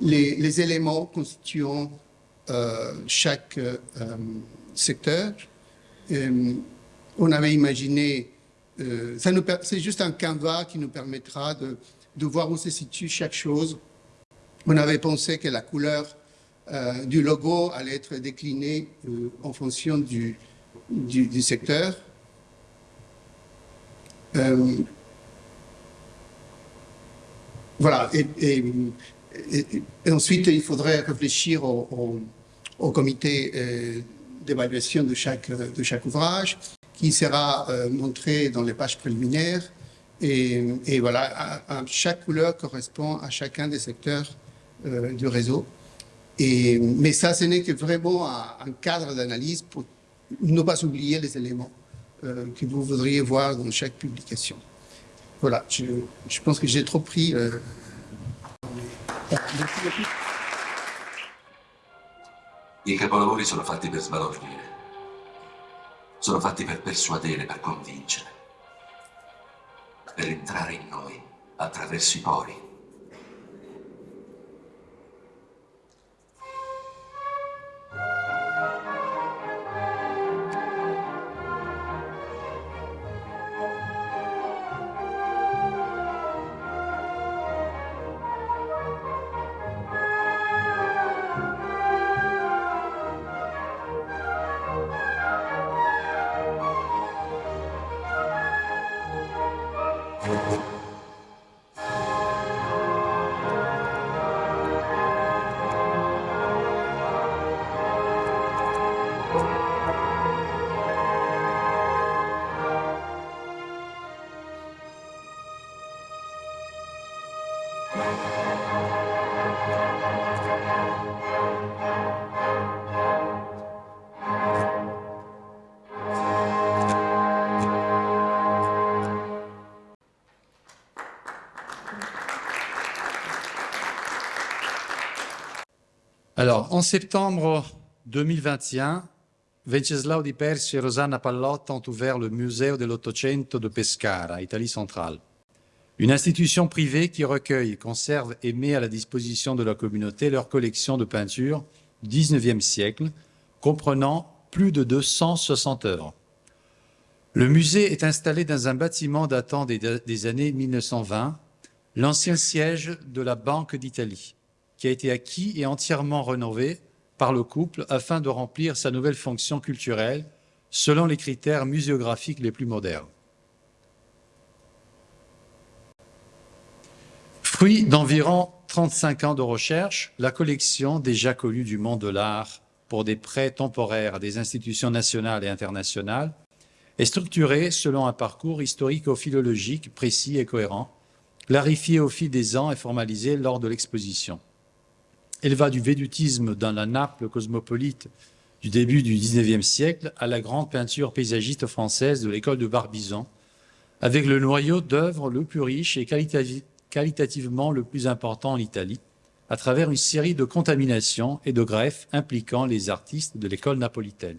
les éléments constituant chaque secteur. Euh, on avait imaginé, euh, c'est juste un canevas qui nous permettra de, de, voir où se situe chaque chose. On avait pensé que la couleur euh, du logo allait être déclinée en fonction du, du, secteur. Voilà, et, ensuite il faudrait réfléchir au, au, comité d'évaluation de chaque, de chaque ouvrage, qui sera euh, montré dans les pages préliminaires. Et, et voilà, chaque couleur correspond à chacun des secteurs euh, du réseau. Et, mais ça, ce n'est que vraiment un, cadre d'analyse pour ne pas oublier les éléments euh, que vous voudriez voir dans chaque publication. Voilà, je, je pense que j'ai trop pris. I capolavori sono fatti per sbalordire. Sono fatti per persuadere, per convincere. Per entrare in noi attraverso i pori. Alors, en septembre 2021, Venceslao Di Persi et Rosanna Pallotta ont ouvert le Museo dell'Ottocento de Pescara, Italie centrale. Une institution privée qui recueille, conserve et met à la disposition de la communauté leur collection de peintures du XIXe siècle, comprenant plus de 260 œuvres. Le musée est installé dans un bâtiment datant des, des années 1920, l'ancien siège de la Banque d'Italie, qui a été acquis et entièrement rénové par le couple afin de remplir sa nouvelle fonction culturelle selon les critères muséographiques les plus modernes. Fruit d'environ 35 ans de recherche, la collection déjà connue du monde de l'art pour des prêts temporaires à des institutions nationales et internationales est structurée selon un parcours historico-philologique précis et cohérent, clarifié au fil des ans et formalisé lors de l'exposition. Elle va du védutisme dans la Naples cosmopolite du début du XIXe siècle à la grande peinture paysagiste française de l'école de Barbizon, avec le noyau d'œuvres le plus riche et qualitativement le plus important en Italie, à travers une série de contaminations et de greffes impliquant les artistes de l'école napolitaine.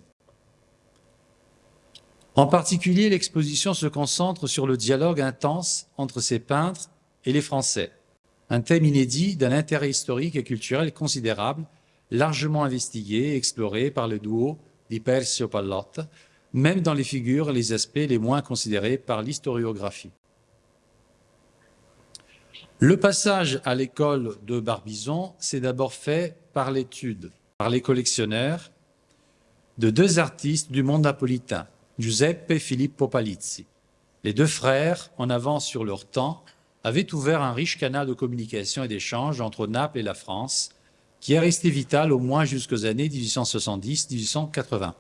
En particulier, l'exposition se concentre sur le dialogue intense entre ces peintres et les Français, un thème inédit d'un intérêt historique et culturel considérable, largement investigué et exploré par le duo di Persio Pallotta, même dans les figures et les aspects les moins considérés par l'historiographie. Le passage à l'école de Barbizon s'est d'abord fait par l'étude, par les collectionneurs, de deux artistes du monde napolitain, Giuseppe et Filippo Palizzi. Les deux frères, en avance sur leur temps, avait ouvert un riche canal de communication et d'échange entre Naples et la France, qui est resté vital au moins jusqu'aux années 1870-1880,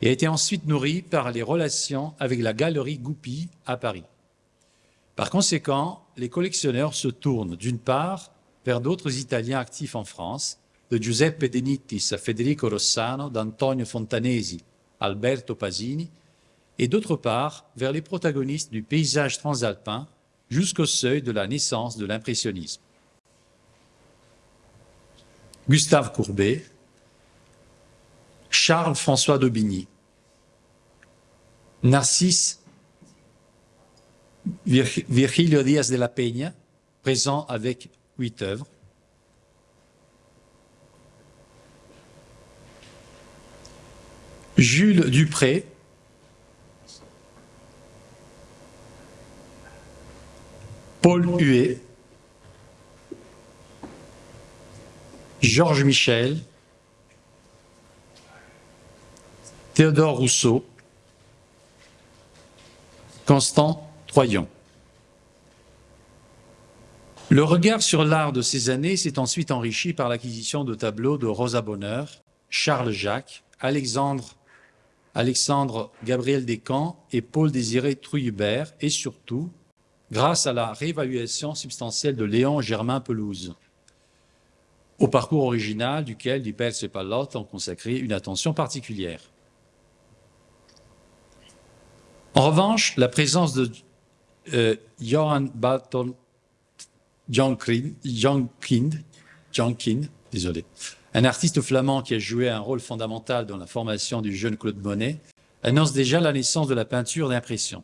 et a été ensuite nourri par les relations avec la galerie Goupil à Paris. Par conséquent, les collectionneurs se tournent d'une part vers d'autres Italiens actifs en France, de Giuseppe De Nittis à Federico Rossano, d'Antonio Fontanesi, Alberto Pasini, et d'autre part vers les protagonistes du paysage transalpin jusqu'au seuil de la naissance de l'impressionnisme. Gustave Courbet, Charles-François d'Aubigny, Narcisse Virgilio Díaz de la Peña, présent avec huit œuvres, Jules Dupré, Paul Huet, Georges Michel, Théodore Rousseau, Constant Troyon. Le regard sur l'art de ces années s'est ensuite enrichi par l'acquisition de tableaux de Rosa Bonheur, Charles Jacques, Alexandre, Alexandre Gabriel Descamps et Paul Désiré Trouillebert, et surtout grâce à la réévaluation substantielle de Léon Germain Pelouse, au parcours original duquel Dupers et Pallotte ont consacré une attention particulière. En revanche, la présence de euh, Johan Barton Jankind, désolé, un artiste flamand qui a joué un rôle fondamental dans la formation du jeune Claude Monet, annonce déjà la naissance de la peinture d'impression.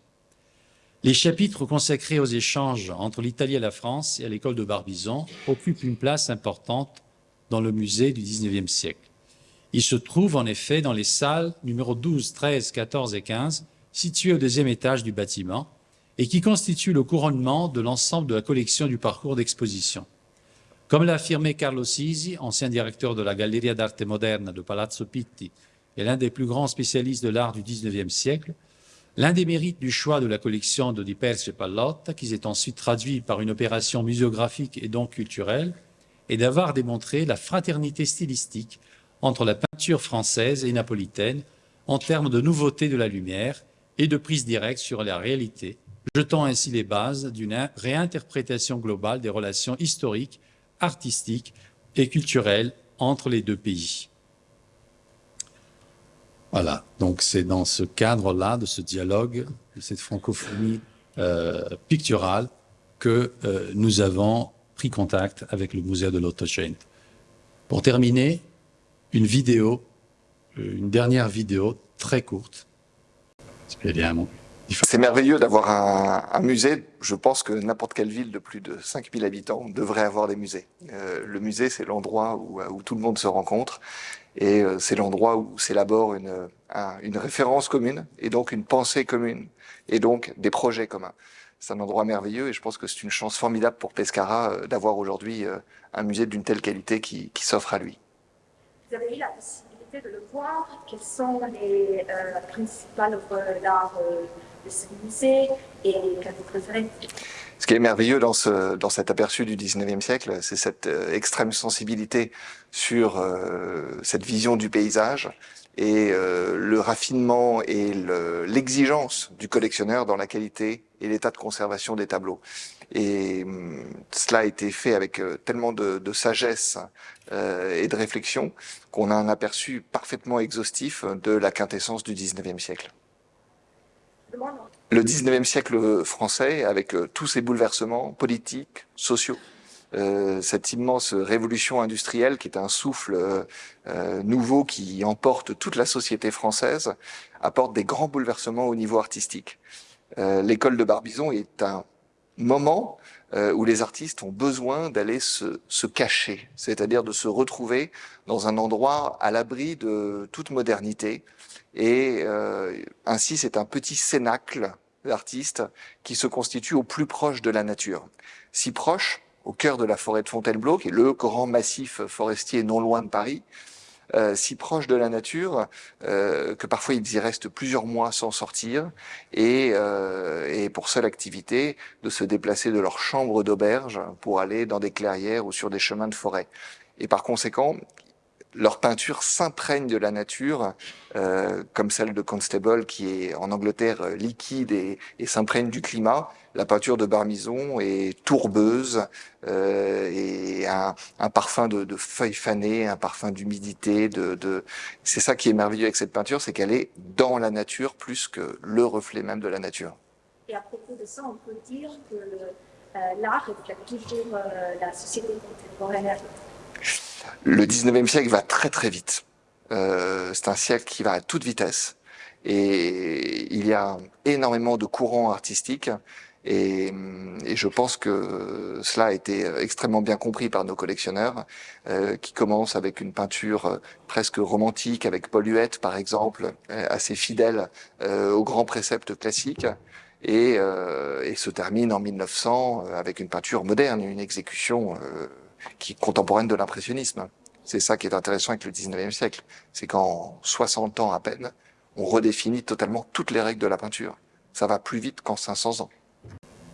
Les chapitres consacrés aux échanges entre l'Italie et la France et à l'école de Barbizon occupent une place importante dans le musée du XIXe siècle. Ils se trouvent en effet dans les salles numéro 12, 13, 14 et 15, situées au deuxième étage du bâtiment, et qui constituent le couronnement de l'ensemble de la collection du parcours d'exposition. Comme l'a affirmé Carlo Sisi, ancien directeur de la Galleria d'Arte Moderna de Palazzo Pitti et l'un des plus grands spécialistes de l'art du XIXe siècle, L'un des mérites du choix de la collection de et Pallotta, qui s'est ensuite traduit par une opération muséographique et donc culturelle, est d'avoir démontré la fraternité stylistique entre la peinture française et napolitaine en termes de nouveauté de la lumière et de prise directe sur la réalité, jetant ainsi les bases d'une réinterprétation globale des relations historiques, artistiques et culturelles entre les deux pays. Voilà, donc c'est dans ce cadre-là, de ce dialogue, de cette francophonie euh, picturale, que euh, nous avons pris contact avec le musée de l'Ottocento. Pour terminer, une vidéo, euh, une dernière vidéo très courte. C'est merveilleux d'avoir un, musée. Je pense que n'importe quelle ville de plus de 5000 habitants devrait avoir des musées. Euh, le musée, c'est l'endroit où, tout le monde se rencontre et euh, c'est l'endroit où s'élabore une, référence commune et donc une pensée commune et donc des projets communs. C'est un endroit merveilleux et je pense que c'est une chance formidable pour Pescara euh, d'avoir aujourd'hui un musée d'une telle qualité qui, qui s'offre à lui. Vous avez eu la possibilité de le voir. Quelles sont les principales œuvres d'art ce qui est merveilleux dans, ce, dans cet aperçu du 19e siècle, c'est cette euh, extrême sensibilité sur euh, cette vision du paysage et euh, le raffinement et l'exigence du collectionneur dans la qualité et l'état de conservation des tableaux. Et hum, cela a été fait avec tellement de, de sagesse et de réflexion qu'on a un aperçu parfaitement exhaustif de la quintessence du 19e siècle le 19e siècle français, avec euh, tous ses bouleversements politiques, sociaux, euh, cette immense révolution industrielle qui est un souffle euh, nouveau qui emporte toute la société française, apporte des grands bouleversements au niveau artistique. L'école de Barbizon est un moment où les artistes ont besoin d'aller se, se, cacher, c'est-à-dire de se retrouver dans un endroit à l'abri de toute modernité. Et ainsi, c'est un petit cénacle l'artiste qui se constitue au plus proche de la nature. Si proche, au cœur de la forêt de Fontainebleau, qui est le grand massif forestier non loin de Paris, euh, si proche de la nature euh, que parfois ils y restent plusieurs mois sans sortir et, euh, et, pour seule activité de se déplacer de leur chambre d'auberge pour aller dans des clairières ou sur des chemins de forêt. Et par conséquent, leur peinture s'imprègne de la nature, euh, comme celle de Constable qui est en Angleterre euh, liquide et, s'imprègne du climat. La peinture de Barmison est tourbeuse euh, et un, un parfum de, feuilles fanées, un parfum d'humidité. C'est ça qui est merveilleux avec cette peinture, c'est qu'elle est dans la nature plus que le reflet même de la nature. Et à propos de ça, on peut dire que l'art reflète toujours la société contemporaine le 19e siècle va très très vite. Euh, c'est un siècle qui va à toute vitesse. Et il y a énormément de courants artistiques. Et, et, je pense que cela a été extrêmement bien compris par nos collectionneurs, euh, qui commencent avec une peinture presque romantique, avec Paul Huette par exemple, assez fidèle euh, aux grands préceptes classiques, et, euh, et, se termine en 1900 avec une peinture moderne, une exécution euh, qui est contemporaine de l'impressionnisme. C'est ça qui est intéressant avec le 19e siècle. C'est qu'en 60 ans à peine, on redéfinit totalement toutes les règles de la peinture. Ça va plus vite qu'en 500 ans.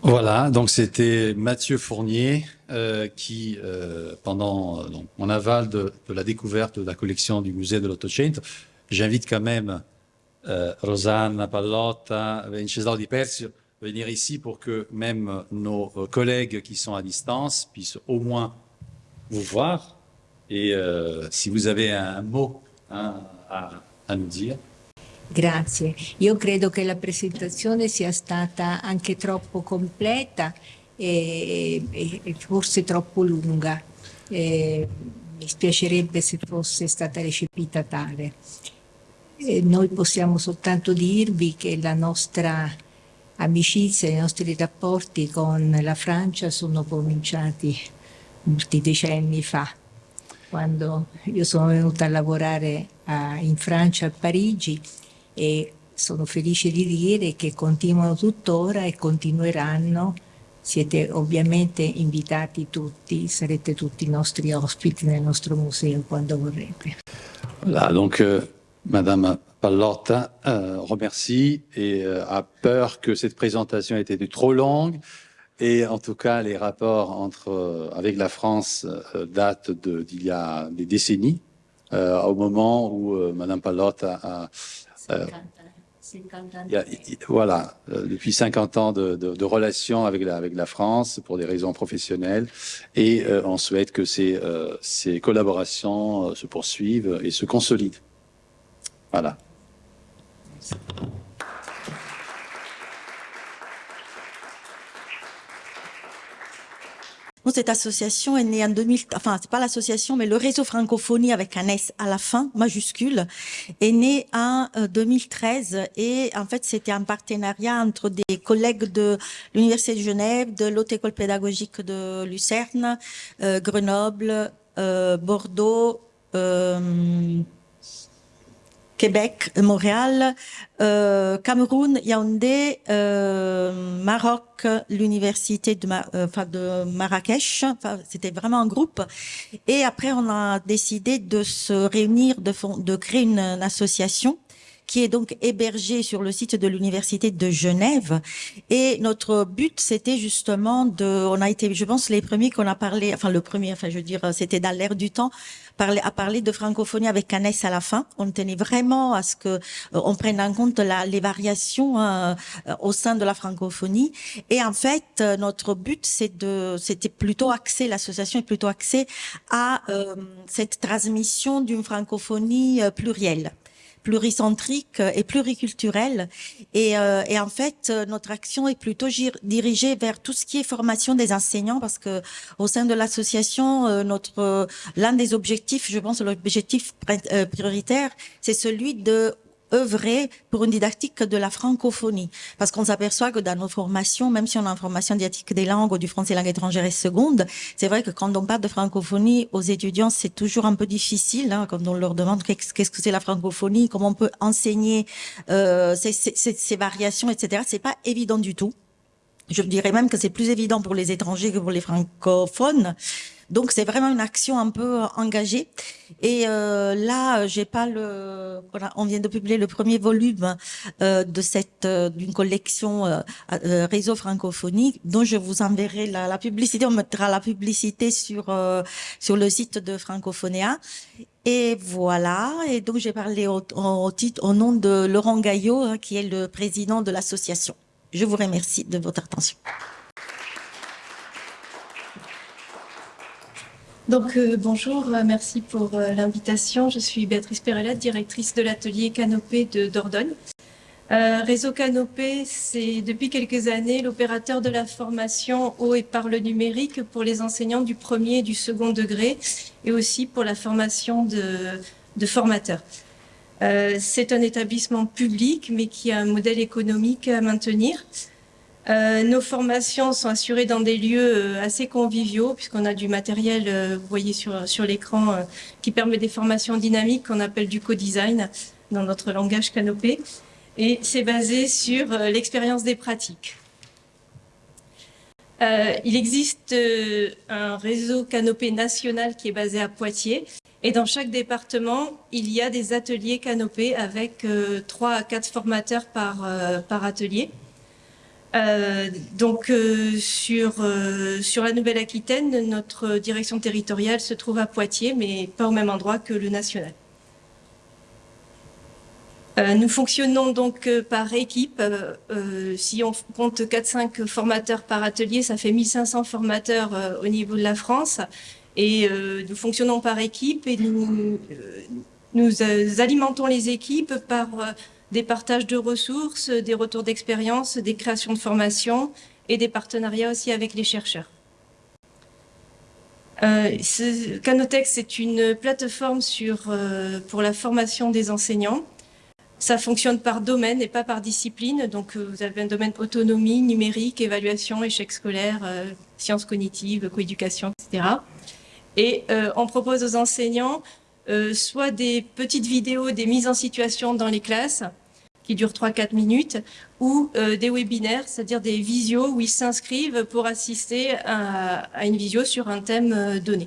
Voilà, donc c'était Mathieu Fournier euh, qui, euh, pendant donc, mon aval de, de, la découverte de la collection du musée de l'Ottocento, j'invite quand même euh, Rosanna Pallotta, Vincenzo Di Persio venir ici pour que même nos collègues qui sont à distance puissent au moins vous voir et euh, si vous avez un mot hein, a, a nous dire. Grazie. Io credo che la presentazione sia stata anche troppo completa e, e forse troppo lunga. E mi spiacerebbe se fosse stata recepita tale. E noi possiamo soltanto dirvi che la nostra amicizia, i nostri rapporti con la Francia sono cominciati molti decenni fa, quando io sono venuta a lavorare a, in Francia, a Parigi, e sono felice di dire che continuano tuttora e continueranno. Siete ovviamente invitati tutti, sarete tutti i nostri ospiti nel nostro museo quando vorrete. Voilà, donc euh, Madame Pallotta euh, remercie et euh, a peur que cette présentation ait été trop longue. Et en tout cas, les rapports entre, euh, avec la France euh, datent d'il y a des décennies, euh, au moment où euh, Madame Pallotte a... a 50, 50 ans. A, voilà, depuis 50 ans de, de, de, relations avec la, avec la France pour des raisons professionnelles. Et on souhaite que ces, ces collaborations se poursuivent et se consolident. Voilà. Merci. Cette association est née en 2000, enfin, c'est pas l'association, mais le réseau francophonie avec un S à la fin, majuscule, est né en 2013 euh, et en fait, c'était un partenariat entre des collègues de l'Université de Genève, de l'Haute École pédagogique de Lucerne, euh, Grenoble, euh, Bordeaux, Québec, Montréal, euh, Cameroun, Yaoundé, euh, Maroc, l'université de, euh, Marrakech. C'était vraiment un groupe. Et après, on a décidé de se réunir, de, créer une, association qui est donc hébergé sur le site de l'université de Genève. Et notre but, c'était justement de, on a été, je pense, les premiers qu'on a parlé, enfin le premier, enfin je veux dire, c'était dans l'air du temps, à parler de francophonie avec un S à la fin. On tenait vraiment à ce que euh, on prenne en compte la, les variations euh, au sein de la francophonie. Et en fait, euh, notre but, c'est de, c'était plutôt axé, l'association est plutôt axée à cette transmission d'une francophonie plurielle pluricentrique et pluriculturelle. Et, euh, et en fait, notre action est plutôt dirigée vers tout ce qui est formation des enseignants, parce que au sein de l'association, euh, notre l'un des objectifs, je pense, l'objectif euh, prioritaire, c'est celui de œuvrer pour une didactique de la francophonie. Parce qu'on s'aperçoit que dans nos formations, même si on a une formation didactique des langues ou du français langue étrangère et seconde, c'est vrai que quand on parle de francophonie aux étudiants, c'est toujours un peu difficile hein, quand on leur demande qu'est-ce que c'est la francophonie, comment on peut enseigner euh, ces, ces, ces variations, etc. C'est pas évident du tout. Je dirais même que c'est plus évident pour les étrangers que pour les francophones. Donc c'est vraiment une action un peu euh, engagée. Et euh, là, j'ai pas le. Voilà, on vient de publier le premier volume euh, de cette euh, d'une collection euh, euh, réseau francophonie, dont je vous enverrai la, la, publicité. On mettra la publicité sur sur le site de Francophonia. Et voilà. Et donc j'ai parlé au, au, titre, au nom de Laurent Gaillot, hein, qui est le président de l'association. Je vous remercie de votre attention. Donc euh, bonjour, euh, merci pour euh, l'invitation. Je suis Béatrice Perella, directrice de l'atelier Canopé de Dordogne. Réseau Canopé, c'est depuis quelques années l'opérateur de la formation au et par le numérique pour les enseignants du premier et du second degré et aussi pour la formation de, formateurs. C'est un établissement public mais qui a un modèle économique à maintenir. Euh, nos formations sont assurées dans des lieux euh, assez conviviaux, puisqu'on a du matériel, euh, vous voyez sur, l'écran, qui permet des formations dynamiques qu'on appelle du co-design dans notre langage canopé. Et c'est basé sur l'expérience des pratiques. Il existe un réseau canopé national qui est basé à Poitiers. Et dans chaque département, il y a des ateliers canopés avec trois à quatre formateurs par atelier. Euh, donc euh, sur, euh, sur la Nouvelle-Aquitaine, notre direction territoriale se trouve à Poitiers, mais pas au même endroit que le national. Nous fonctionnons donc par équipe. si on compte 4-5 formateurs par atelier, ça fait 1500 formateurs au niveau de la France. Et nous fonctionnons par équipe et nous alimentons les équipes par des partages de ressources, des retours d'expérience, des créations de formation et des partenariats aussi avec les chercheurs. Euh, Canotex, c'est une plateforme sur, euh, pour la formation des enseignants. Ça fonctionne par domaine et pas par discipline. Donc, euh, vous avez un domaine autonomie, numérique, évaluation, échec scolaire, sciences cognitives, coéducation, etc. Et on propose aux enseignants soit des petites vidéos, des mises en situation dans les classes, qui durent 3-4 minutes, ou euh, des webinaires, c'est-à-dire des visios où ils s'inscrivent pour assister à, une visio sur un thème euh, donné.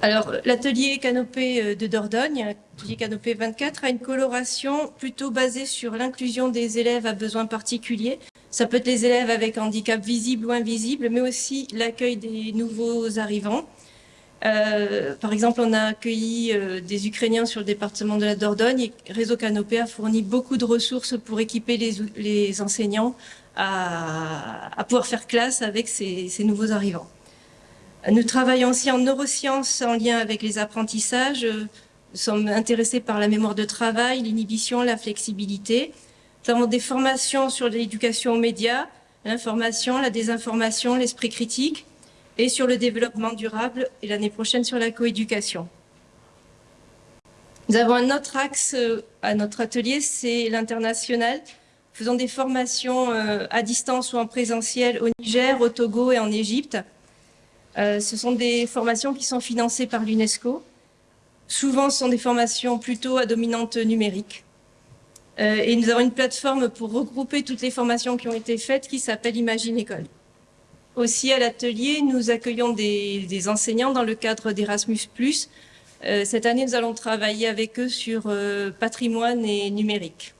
Alors, l'atelier Canopé euh, de Dordogne, l'atelier Canopé 24, a une coloration plutôt basée sur l'inclusion des élèves à besoins particuliers. Ça peut être les élèves avec handicap visible ou invisible, mais aussi l'accueil des nouveaux arrivants. Euh, par exemple, on a accueilli euh, des Ukrainiens sur le département de la Dordogne et Réseau Canopé a fourni beaucoup de ressources pour équiper les, enseignants à, pouvoir faire classe avec ces, nouveaux arrivants. Nous travaillons aussi en neurosciences en lien avec les apprentissages. Nous sommes intéressés par la mémoire de travail, l'inhibition, la flexibilité. Nous avons des formations sur l'éducation aux médias, l'information, la désinformation, l'esprit critique, et sur le développement durable, et l'année prochaine sur la coéducation. Nous avons un autre axe euh, à notre atelier, c'est l'international. Faisons des formations euh, à distance ou en présentiel au Niger, au Togo et en Égypte. Euh, ce sont des formations qui sont financées par l'UNESCO. Souvent, ce sont des formations plutôt à dominante numérique. Et nous avons une plateforme pour regrouper toutes les formations qui ont été faites qui s'appelle Imagine École. Aussi, à l'atelier, nous accueillons des, enseignants dans le cadre d'Erasmus+. Euh, cette année, nous allons travailler avec eux sur euh, patrimoine et numérique.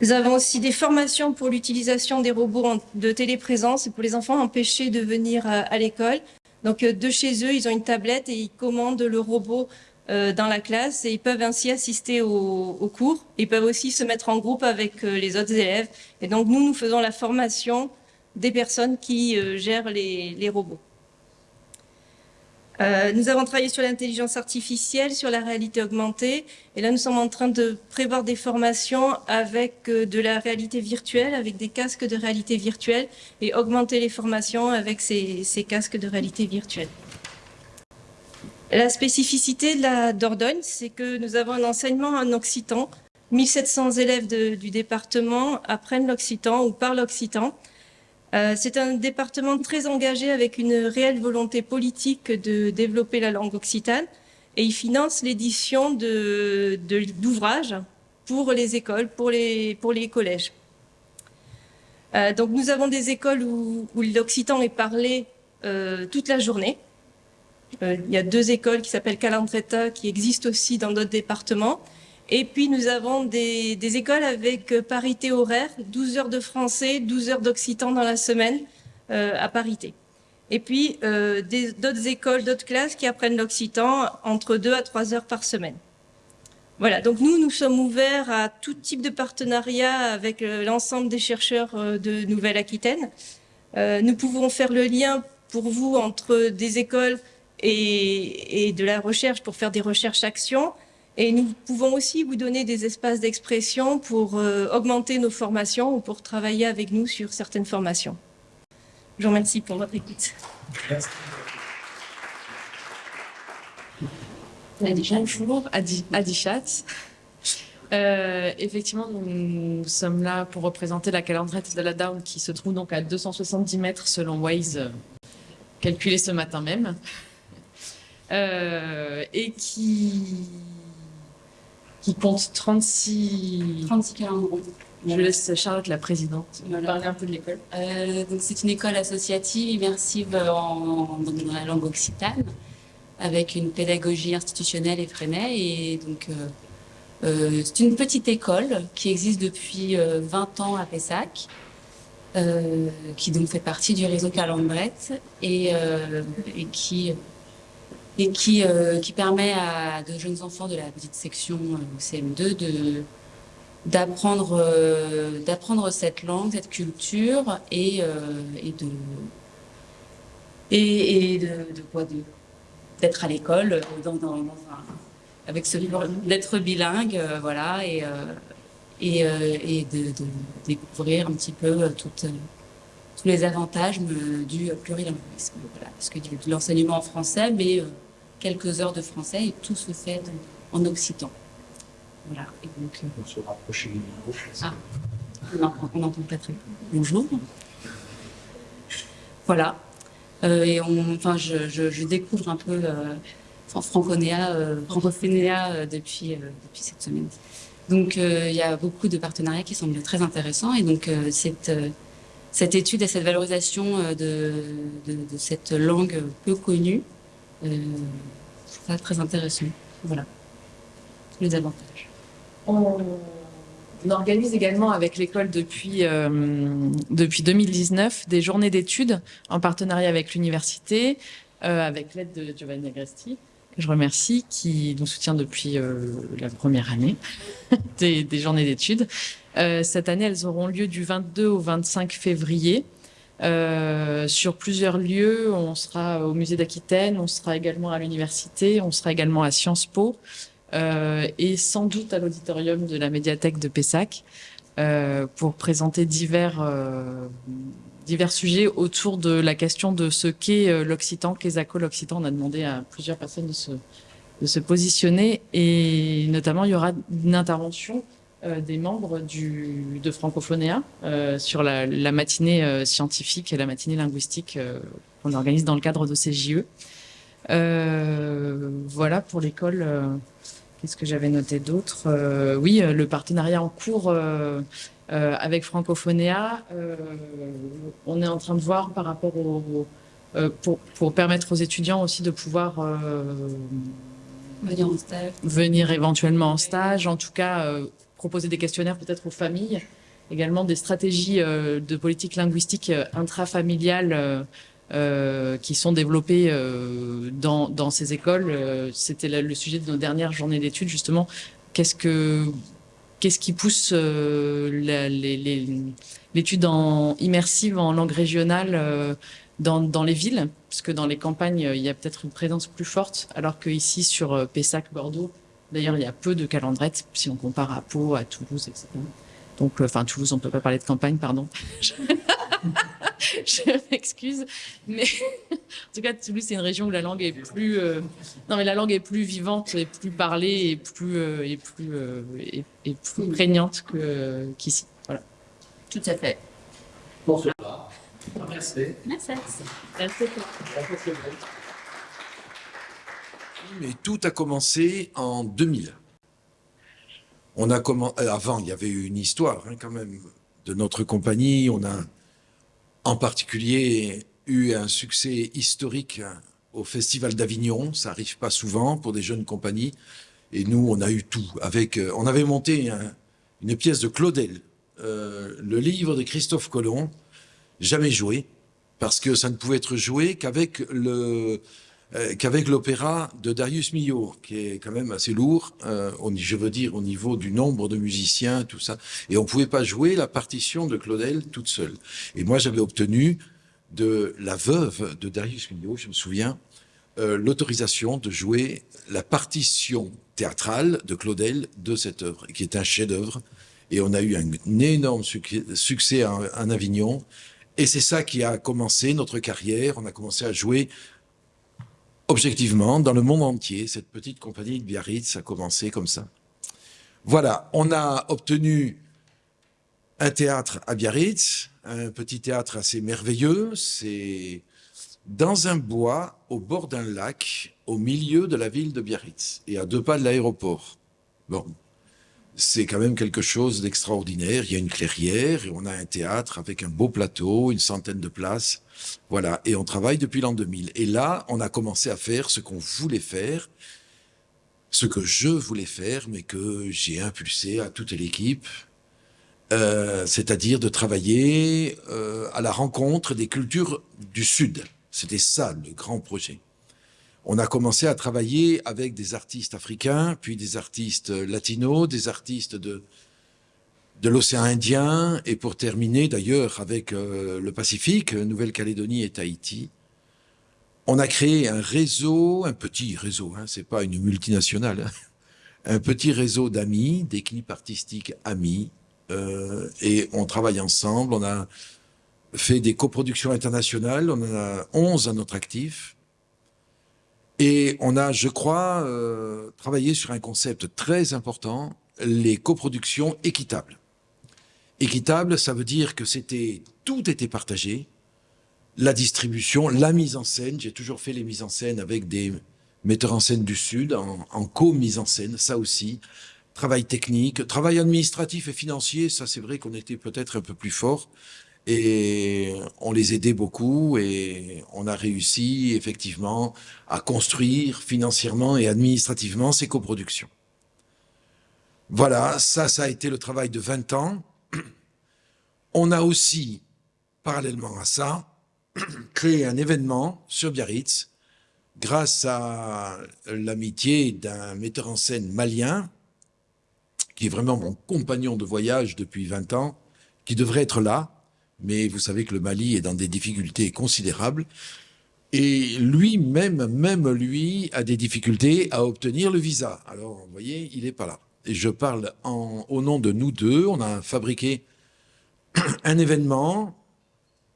Nous avons aussi des formations pour l'utilisation des robots de téléprésence et pour les enfants empêchés de venir à, l'école. Donc, euh, de chez eux, ils ont une tablette et ils commandent le robot dans la classe et ils peuvent ainsi assister aux au cours. Ils peuvent aussi se mettre en groupe avec euh, les autres élèves. Et donc, nous, nous faisons la formation des personnes qui euh, gèrent les, robots. Euh, nous avons travaillé sur l'intelligence artificielle, sur la réalité augmentée, et là nous sommes en train de prévoir des formations avec euh, de la réalité virtuelle, avec des casques de réalité virtuelle, et augmenter les formations avec ces casques de réalité virtuelle. La spécificité de la Dordogne, c'est que nous avons un enseignement en occitan. 1700 élèves du département apprennent l'occitan ou parlent l'occitan. Euh, c'est un département très engagé avec une réelle volonté politique de développer la langue occitane et il finance l'édition d'ouvrages pour les écoles, pour les, collèges. Euh, donc nous avons des écoles où, où l'occitan est parlé euh, toute la journée. Euh, il y a deux écoles qui s'appellent Calandretta qui existent aussi dans d'autres départements. Et puis nous avons des, écoles avec euh, parité horaire, 12 heures de français, 12 heures d'occitan dans la semaine euh, à parité. Et puis d'autres écoles, d'autres classes qui apprennent l'occitan entre 2 à 3 heures par semaine. Voilà, donc nous, nous sommes ouverts à tout type de partenariat avec l'ensemble des chercheurs de Nouvelle-Aquitaine. nous pouvons faire le lien pour vous entre des écoles et, et de la recherche pour faire des recherches-actions. Et nous pouvons aussi vous donner des espaces d'expression pour euh, augmenter nos formations ou pour travailler avec nous sur certaines formations. Je vous remercie pour votre écoute. Merci. Bonjour, Adi, Adi Chat. Euh, effectivement, nous, nous, sommes là pour représenter la calendrette de la Down qui se trouve donc à 270 mètres selon Waze, euh, calculé ce matin même, euh, et qui qui compte 36, 36 calendrons. Je laisse Charlotte, la présidente, voilà. parler un peu de l'école. Euh, c'est une école associative immersive en, dans la langue occitane, avec une pédagogie institutionnelle et freinée. Et donc, euh, euh, c'est une petite école qui existe depuis 20 euh, ans à Pessac, euh, qui donc fait partie du réseau Calendrette et, euh, et qui et qui, euh, qui permet à de jeunes enfants de la petite section euh, CM2 de d'apprendre euh, d'apprendre cette langue, cette culture et, et de et, de, quoi de d'être à l'école dans, dans, avec ce d'être bilingue voilà et et, et de, découvrir un petit peu tous les avantages du plurilinguisme voilà parce que de l'enseignement en français mais quelques heures de français et tout se fait en, occitan. Voilà. Et donc, euh... On se rapproche du micro. Ah, on n'entend pas très bien. Bonjour. Voilà. Euh, et on, enfin, je, je, je, découvre un peu euh, franconéa, euh, francophonéa depuis, depuis cette semaine. Donc, il y a beaucoup de partenariats qui semblent très intéressants. Et donc, cette, cette étude et cette valorisation de, de, de cette langue peu connue euh, très intéressant. Voilà, les avantages. On, organise également avec l'école depuis, euh, depuis 2019 des journées d'études en partenariat avec l'université, euh, avec l'aide de Giovanni Agresti, que je remercie, qui nous soutient depuis la première année des, des, journées d'études. Cette année, elles auront lieu du 22 au 25 février. Euh, sur plusieurs lieux. On sera au musée d'Aquitaine, on sera également à l'université, on sera également à Sciences Po euh, et sans doute à l'auditorium de la médiathèque de Pessac. pour présenter divers, divers sujets autour de la question de ce qu'est l'Occitan, qu'est Zaco l'Occitan. On a demandé à plusieurs personnes de se, de se positionner et notamment il y aura une intervention des membres du, de Francophonéa sur la, la matinée scientifique et la matinée linguistique qu'on organise dans le cadre de ces JE. Euh, voilà pour l'école. Euh, qu'est-ce que j'avais noté d'autre euh, Oui, le partenariat en cours avec Francophonéa. on est en train de voir par rapport au, pour, pour, permettre aux étudiants aussi de pouvoir venir en stage, venir éventuellement en stage, en tout cas proposer des questionnaires peut-être aux familles, également des stratégies de politique linguistique intrafamiliale euh, qui sont développés euh, dans, dans, ces écoles. Euh, c'était le sujet de nos dernières journées d'études, justement. Qu'est-ce que qu'est-ce qui pousse l'étude immersive en langue régionale dans, dans, les villes, parce que dans les campagnes, il y a peut-être une présence plus forte, alors qu'ici, sur Pessac, Bordeaux, d'ailleurs, il y a peu de calendrettes, si on compare à Pau, à Toulouse, etc. Donc, enfin, Toulouse, on ne peut pas parler de campagne, pardon. je m'excuse, mais en tout cas, Toulouse, c'est une région où la langue est plus, euh, non, mais la langue est plus vivante, et plus parlée, et plus, euh, et plus, euh, et, et, plus prégnante qu'ici. voilà. Tout à fait. Pour cela, merci. Merci. Merci. Mais tout a commencé en 2000. On a commencé, avant, il y avait eu une histoire hein, quand même de notre compagnie. On a en particulier eu un succès historique au Festival d'Avignon. Ça arrive pas souvent pour des jeunes compagnies. Et nous, on a eu tout. Avec, euh, on avait monté une pièce de Claudel, euh, le livre de Christophe Colomb, jamais joué, parce que ça ne pouvait être joué qu'avec le, euh, qu'avec l'opéra de Darius Milhaud, qui est quand même assez lourd, euh, je veux dire au niveau du nombre de musiciens, tout ça. Et on pouvait pas jouer la partition de Claudel toute seule. Et moi, j'avais obtenu de la veuve de Darius Milhaud, je me souviens, euh, l'autorisation de jouer la partition théâtrale de Claudel de cette œuvre, qui est un chef-d'œuvre. Et on a eu un, énorme succès en Avignon. Et c'est ça qui a commencé notre carrière. On a commencé à jouer objectivement, dans le monde entier, cette petite compagnie de Biarritz a commencé comme ça. Voilà, on a obtenu un théâtre à Biarritz, un petit théâtre assez merveilleux. C'est dans un bois, au bord d'un lac, au milieu de la ville de Biarritz, et à deux pas de l'aéroport. Bon, c'est quand même quelque chose d'extraordinaire. Il y a une clairière, et on a un théâtre avec un beau plateau, une centaine de places. Voilà, et on travaille depuis l'an 2000. Et là, on a commencé à faire ce qu'on voulait faire, ce que je voulais faire, mais que j'ai impulsé à toute l'équipe, euh, c'est-à-dire de travailler euh, à la rencontre des cultures du Sud. C'était ça le grand projet. On a commencé à travailler avec des artistes africains, puis des artistes latinos, des artistes de, de l'océan Indien et pour terminer d'ailleurs avec euh, le Pacifique, Nouvelle-Calédonie et Tahiti. On a créé un réseau, un petit réseau, hein, c'est pas une multinationale, hein, un petit réseau d'amis, d'équipes artistiques amis, euh, et on travaille ensemble. On a fait des coproductions internationales, on en a 11 à notre actif, et on a, je crois, euh, travaillé sur un concept très important, les coproductions équitables. Équitable, ça veut dire que c'était tout était partagé, la distribution, la mise en scène. J'ai toujours fait les mises en scène avec des metteurs en scène du Sud, en, co-mise en scène, ça aussi. Travail technique, travail administratif et financier, ça c'est vrai qu'on était peut-être un peu plus fort. Et on les aidait beaucoup et on a réussi effectivement à construire financièrement et administrativement ces coproductions. Voilà, ça, ça a été le travail de 20 ans. On a aussi, parallèlement à ça, créé un événement sur Biarritz grâce à l'amitié d'un metteur en scène malien, qui est vraiment mon compagnon de voyage depuis 20 ans, qui devrait être là, mais vous savez que le Mali est dans des difficultés considérables, et lui-même, même lui, a des difficultés à obtenir le visa. Alors, vous voyez, il n'est pas là. et je parle en, au nom de nous deux. On a fabriqué un événement,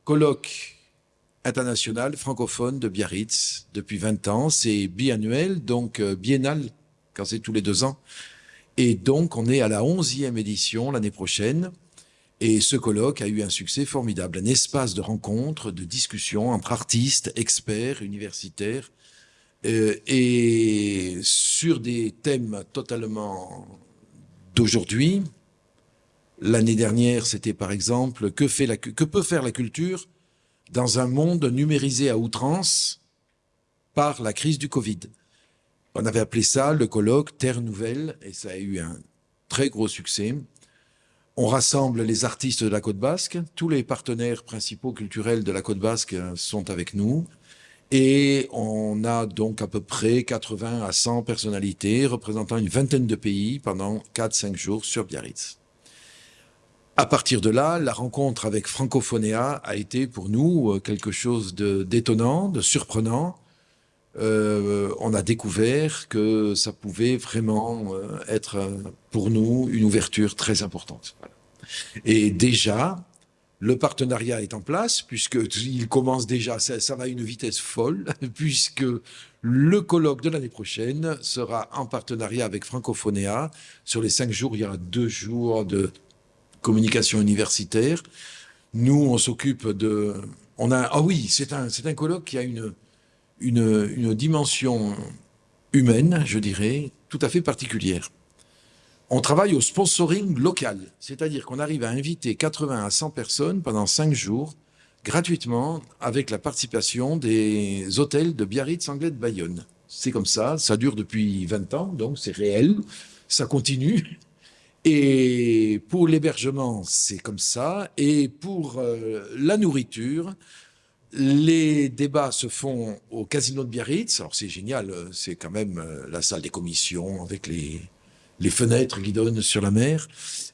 colloque international francophone de Biarritz depuis 20 ans. C'est biannuel, donc euh, biennal quand c'est tous les deux ans. Et donc, on est à la 11e édition l'année prochaine. Et ce colloque a eu un succès formidable, un espace de rencontre, de discussion entre artistes, experts, universitaires, euh, et sur des thèmes totalement d'aujourd'hui. L'année dernière, c'était par exemple que, peut faire la culture dans un monde numérisé à outrance par la crise du Covid? On avait appelé ça le colloque Terre Nouvelle et ça a eu un très gros succès. On rassemble les artistes de la Côte Basque, tous les partenaires principaux culturels de la Côte Basque sont avec nous et on a donc à peu près 80 à 100 personnalités représentant une vingtaine de pays pendant 4-5 jours sur Biarritz. À partir de là, la rencontre avec Francophonéa a été pour nous euh, quelque chose d'étonnant, de, surprenant. Euh, on a découvert que ça pouvait vraiment euh, être pour nous une ouverture très importante. Et déjà, le partenariat est en place, puisqu'il commence déjà, ça, ça, va à une vitesse folle, puisque le colloque de l'année prochaine sera en partenariat avec Francophonéa. Sur les cinq jours, il y aura deux jours de communication universitaire. Nous, on s'occupe de... On a, ah oui, c'est un, un colloque qui a une, une, une dimension humaine, je dirais, tout à fait particulière. On travaille au sponsoring local, c'est-à-dire qu'on arrive à inviter 80 à 100 personnes pendant 5 jours, gratuitement, avec la participation des hôtels de Biarritz, Anglais de Bayonne. C'est comme ça, ça dure depuis 20 ans, donc c'est réel, ça continue. Et pour l'hébergement, c'est comme ça. Et pour euh, la nourriture, les débats se font au Casino de Biarritz. Alors c'est génial, c'est quand même euh, la salle des commissions avec les, les fenêtres qui donnent sur la mer.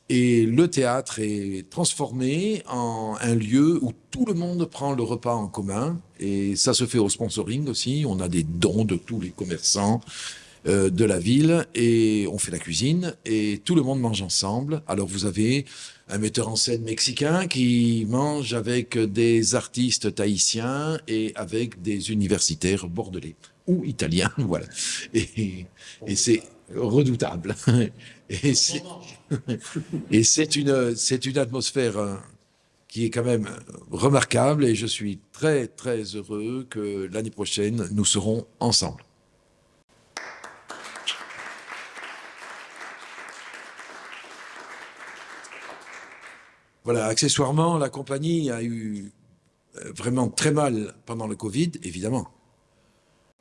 Et le théâtre est transformé en un lieu où tout le monde prend le repas en commun. Et ça se fait au sponsoring aussi. On a des dons de tous les commerçants, euh, de la ville et on fait la cuisine et tout le monde mange ensemble. Alors vous avez un metteur en scène mexicain qui mange avec des artistes tahitiens et avec des universitaires bordelais ou italiens, voilà. Et, c'est redoutable. Et c'est une, atmosphère euh, qui est quand même remarquable et je suis très très heureux que l'année prochaine nous serons ensemble. Voilà, accessoirement, la compagnie a eu euh, vraiment très mal pendant le Covid, évidemment.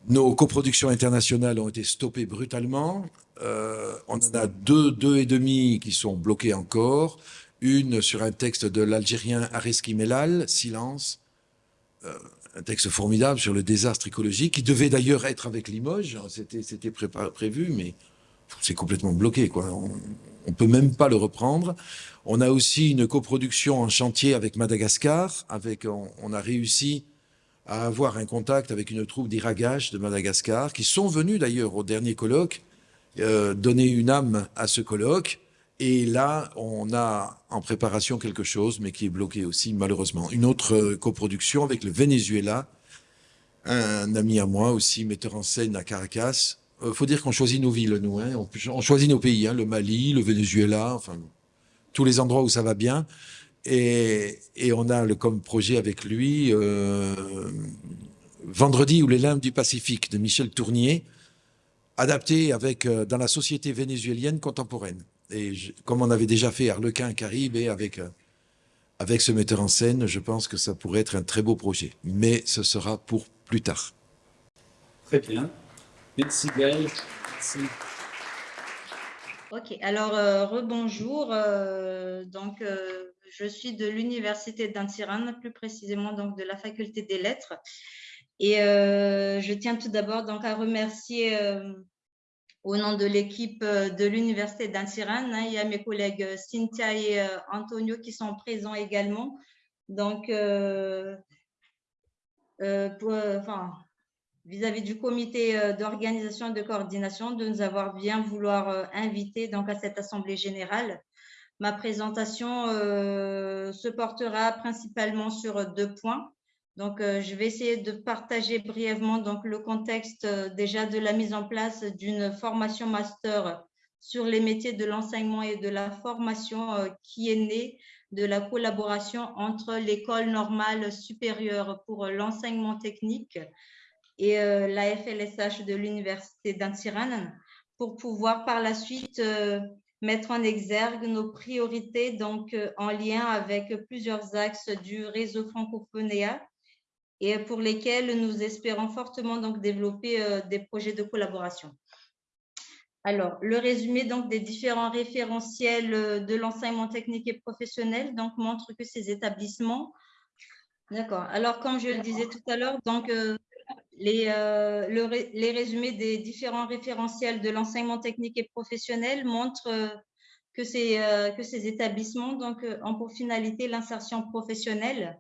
Nos coproductions internationales ont été stoppées brutalement. Euh, on en a deux, deux et demi qui sont bloquées encore. Une sur un texte de l'Algérien Areski Melal, Silence. Euh, un texte formidable sur le désastre écologique, qui devait d'ailleurs être avec Limoges. C'était prévu, mais c'est complètement bloqué. Quoi. On ne peut même pas le reprendre. On a aussi une coproduction en chantier avec Madagascar. Avec, on, a réussi à avoir un contact avec une troupe d'Iragash de Madagascar, qui sont venus d'ailleurs au dernier colloque, euh, donner une âme à ce colloque. Et là, on a en préparation quelque chose, mais qui est bloqué aussi, malheureusement. Une autre coproduction avec le Venezuela, un ami à moi aussi, metteur en scène à Caracas, euh, faut dire qu'on choisit nos villes, nous. Hein. On, choisit nos pays, hein. le Mali, le Venezuela, enfin, tous les endroits où ça va bien. Et, on a le, comme projet avec lui euh, Vendredi ou les limbes du Pacifique de Michel Tournier, adapté avec, euh, dans la société vénézuélienne contemporaine. Et comme on avait déjà fait Arlequin, Caribe, et avec, avec ce metteur en scène, je pense que ça pourrait être un très beau projet. Mais ce sera pour plus tard. Très bien. Merci Gaël. Ok, alors euh, rebonjour. Euh, donc, euh, je suis de l'université d'Antiran, plus précisément donc de la faculté des lettres. Et je tiens tout d'abord à remercier au nom de l'équipe de l'université d'Antiran, il y a mes collègues Cynthia et Antonio qui sont présents également. Donc, pour, enfin, vis-à-vis du comité d'organisation et de coordination de nous avoir bien vouloir inviter donc, à cette Assemblée générale. Ma présentation se portera principalement sur deux points. Donc, je vais essayer de partager brièvement donc, le contexte déjà de la mise en place d'une formation master sur les métiers de l'enseignement et de la formation qui est née de la collaboration entre l'école normale supérieure pour l'enseignement technique et euh, la FLSH de l'Université d'Antsiran pour pouvoir par la suite euh, mettre en exergue nos priorités donc euh, en lien avec plusieurs axes du réseau francophonéa et pour lesquels nous espérons fortement donc développer des projets de collaboration. Alors, le résumé donc des différents référentiels de l'enseignement technique et professionnel donc montre que ces établissements, d'accord. Alors, comme je le disais tout à l'heure, donc les, euh, les résumés des différents référentiels de l'enseignement technique et professionnel montrent que ces, que ces établissements donc ont pour finalité l'insertion professionnelle.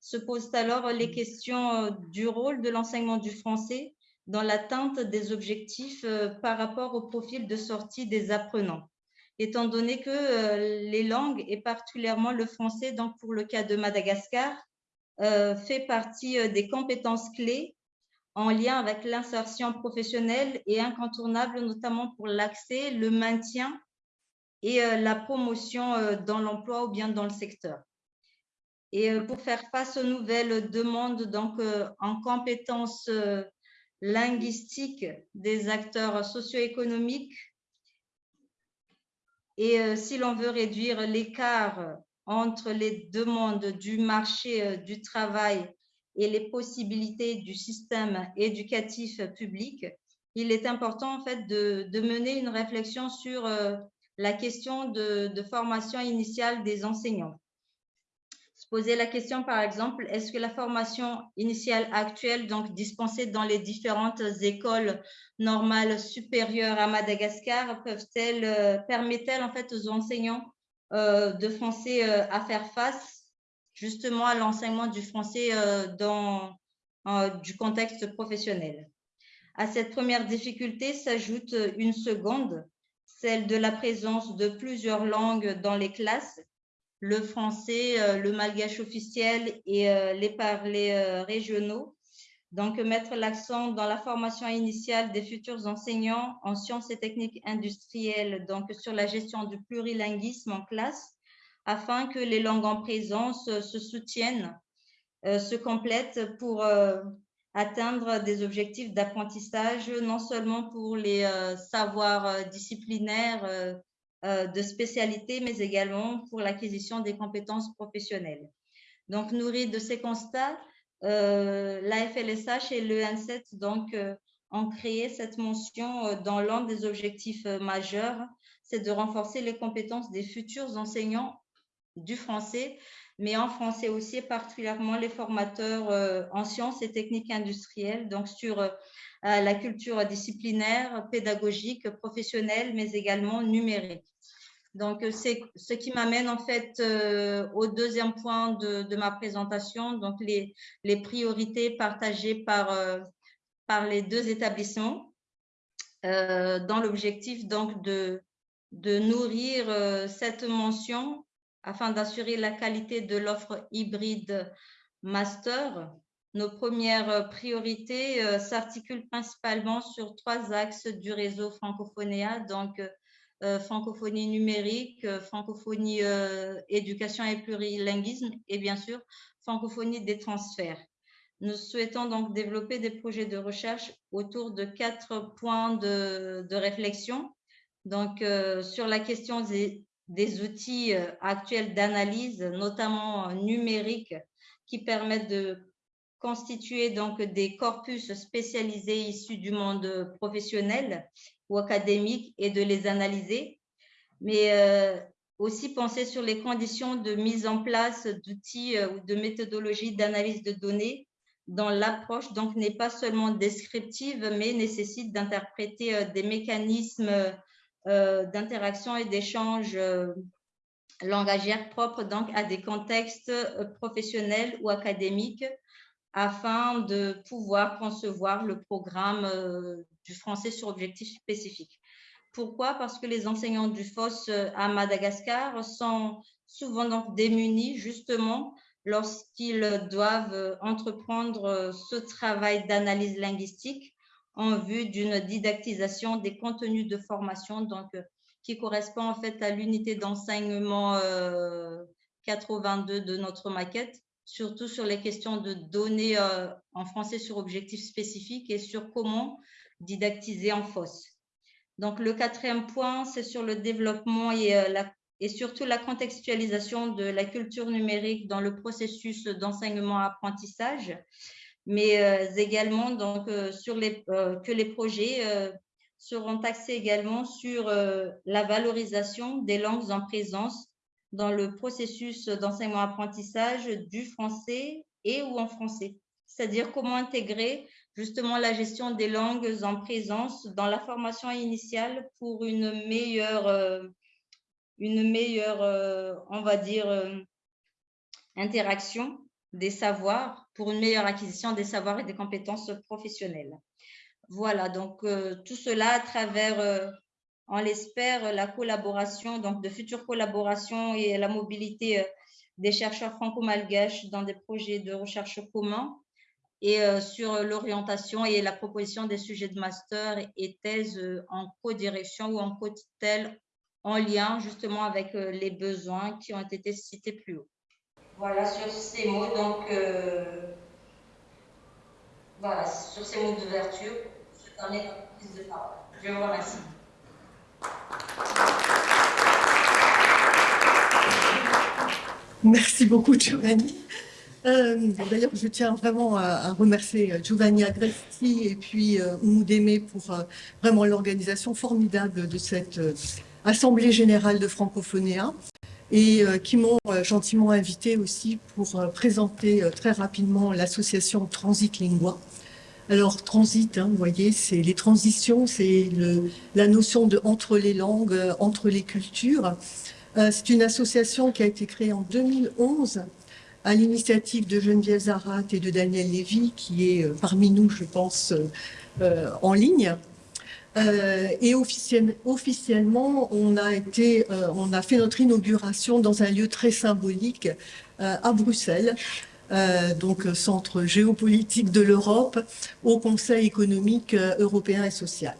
Se posent alors les questions du rôle de l'enseignement du français dans l'atteinte des objectifs euh, par rapport au profil de sortie des apprenants. Étant donné que euh, les langues, et particulièrement le français, donc pour le cas de Madagascar, euh, fait partie des compétences clés en lien avec l'insertion professionnelle et incontournable, notamment pour l'accès, le maintien et la promotion dans l'emploi ou bien dans le secteur. Et pour faire face aux nouvelles demandes donc, en compétences linguistique des acteurs socio-économiques. Et euh, si l'on veut réduire l'écart entre les demandes du marché euh, du travail et les possibilités du système éducatif public, il est important en fait de, mener une réflexion sur euh, la question de formation initiale des enseignants. Poser la question, par exemple, est-ce que la formation initiale actuelle, donc dispensée dans les différentes écoles normales supérieures à Madagascar, peuvent-elles, euh, permettent-elles en fait aux enseignants euh, de français à faire face justement à l'enseignement du français dans du contexte professionnel. À cette première difficulté s'ajoute une seconde, celle de la présence de plusieurs langues dans les classes. Le français, euh, le malgache officiel et euh, les parlers euh, régionaux. Donc, mettre l'accent dans la formation initiale des futurs enseignants en sciences et techniques industrielles, donc sur la gestion du plurilinguisme en classe, afin que les langues en présence se soutiennent, se complètent pour atteindre des objectifs d'apprentissage, non seulement pour les savoirs disciplinaires euh, de spécialité, mais également pour l'acquisition des compétences professionnelles. Donc, nourri de ces constats, euh, la FLSH et le N7 donc, euh, ont créé cette mention dans l'un des objectifs majeurs, c'est de renforcer les compétences des futurs enseignants du français, mais en français aussi, particulièrement les formateurs en sciences et techniques industrielles, donc sur la culture disciplinaire, pédagogique, professionnelle, mais également numérique. Donc, c'est ce qui m'amène en fait euh, au deuxième point de, ma présentation, donc les, priorités partagées par, euh, par les deux établissements euh, dans l'objectif donc de, de nourrir cette mention afin d'assurer la qualité de l'offre hybride master nos premières priorités euh, s'articulent principalement sur trois axes du réseau francophonéa, donc euh, francophonie numérique, euh, francophonie éducation et plurilinguisme et bien sûr francophonie des transferts. Nous souhaitons donc développer des projets de recherche autour de quatre points de, réflexion. Donc, sur la question des, des outils actuels d'analyse, notamment numériques, qui permettent de constituer donc des corpus spécialisés issus du monde professionnel ou académique et de les analyser, mais euh, aussi penser sur les conditions de mise en place d'outils euh, ou de méthodologies d'analyse de données dont l'approche donc n'est pas seulement descriptive, mais nécessite d'interpréter euh, des mécanismes d'interaction et d'échange langagière propres donc à des contextes professionnels ou académiques afin de pouvoir concevoir le programme euh, du français sur objectif spécifique. Pourquoi? Parce que les enseignants du FOS euh, à Madagascar sont souvent donc démunis justement lorsqu'ils doivent entreprendre ce travail d'analyse linguistique en vue d'une didactisation des contenus de formation donc, qui correspond en fait à l'unité d'enseignement 82 de notre maquette, surtout sur les questions de données euh, en français sur objectifs spécifiques et sur comment didactiser en FOSS. Donc, le quatrième point, c'est sur le développement euh, et surtout la contextualisation de la culture numérique dans le processus d'enseignement-apprentissage, mais euh, également donc, sur les, que les projets seront axés également sur la valorisation des langues en présence dans le processus d'enseignement-apprentissage du français et ou en français. C'est-à-dire comment intégrer justement la gestion des langues en présence dans la formation initiale pour une meilleure, euh, une meilleure euh, on va dire, euh, interaction des savoirs, pour une meilleure acquisition des savoirs et des compétences professionnelles. Voilà, donc tout cela à travers on l'espère, la collaboration, donc de futures collaborations et la mobilité euh, des chercheurs franco-malgaches dans des projets de recherche communs et euh, sur l'orientation et la proposition des sujets de master et thèse euh, en co-direction ou en co-tel en lien justement avec les besoins qui ont été cités plus haut. Voilà, sur ces mots, donc, voilà, sur ces mots d'ouverture, je termine prise de parole. Je vous remercie. Merci beaucoup, Giovanni. Euh, d'ailleurs, je tiens vraiment à, remercier Giovanni Agresti et puis euh, Oumou pour euh, vraiment l'organisation formidable de cette euh, Assemblée générale de Francophonéens et qui m'ont gentiment invité aussi pour présenter très rapidement l'association Transit Lingua, alors, transit, hein, vous voyez, c'est les transitions, c'est la notion de entre les langues, euh, entre les cultures. Euh, c'est une association qui a été créée en 2011 à l'initiative de Geneviève Zarat et de Daniel Lévy, qui est euh, parmi nous, je pense, en ligne. Et officiellement, on a, été, on a fait notre inauguration dans un lieu très symbolique à Bruxelles, euh, donc euh, centre géopolitique de l'Europe, au Conseil économique euh, européen et social.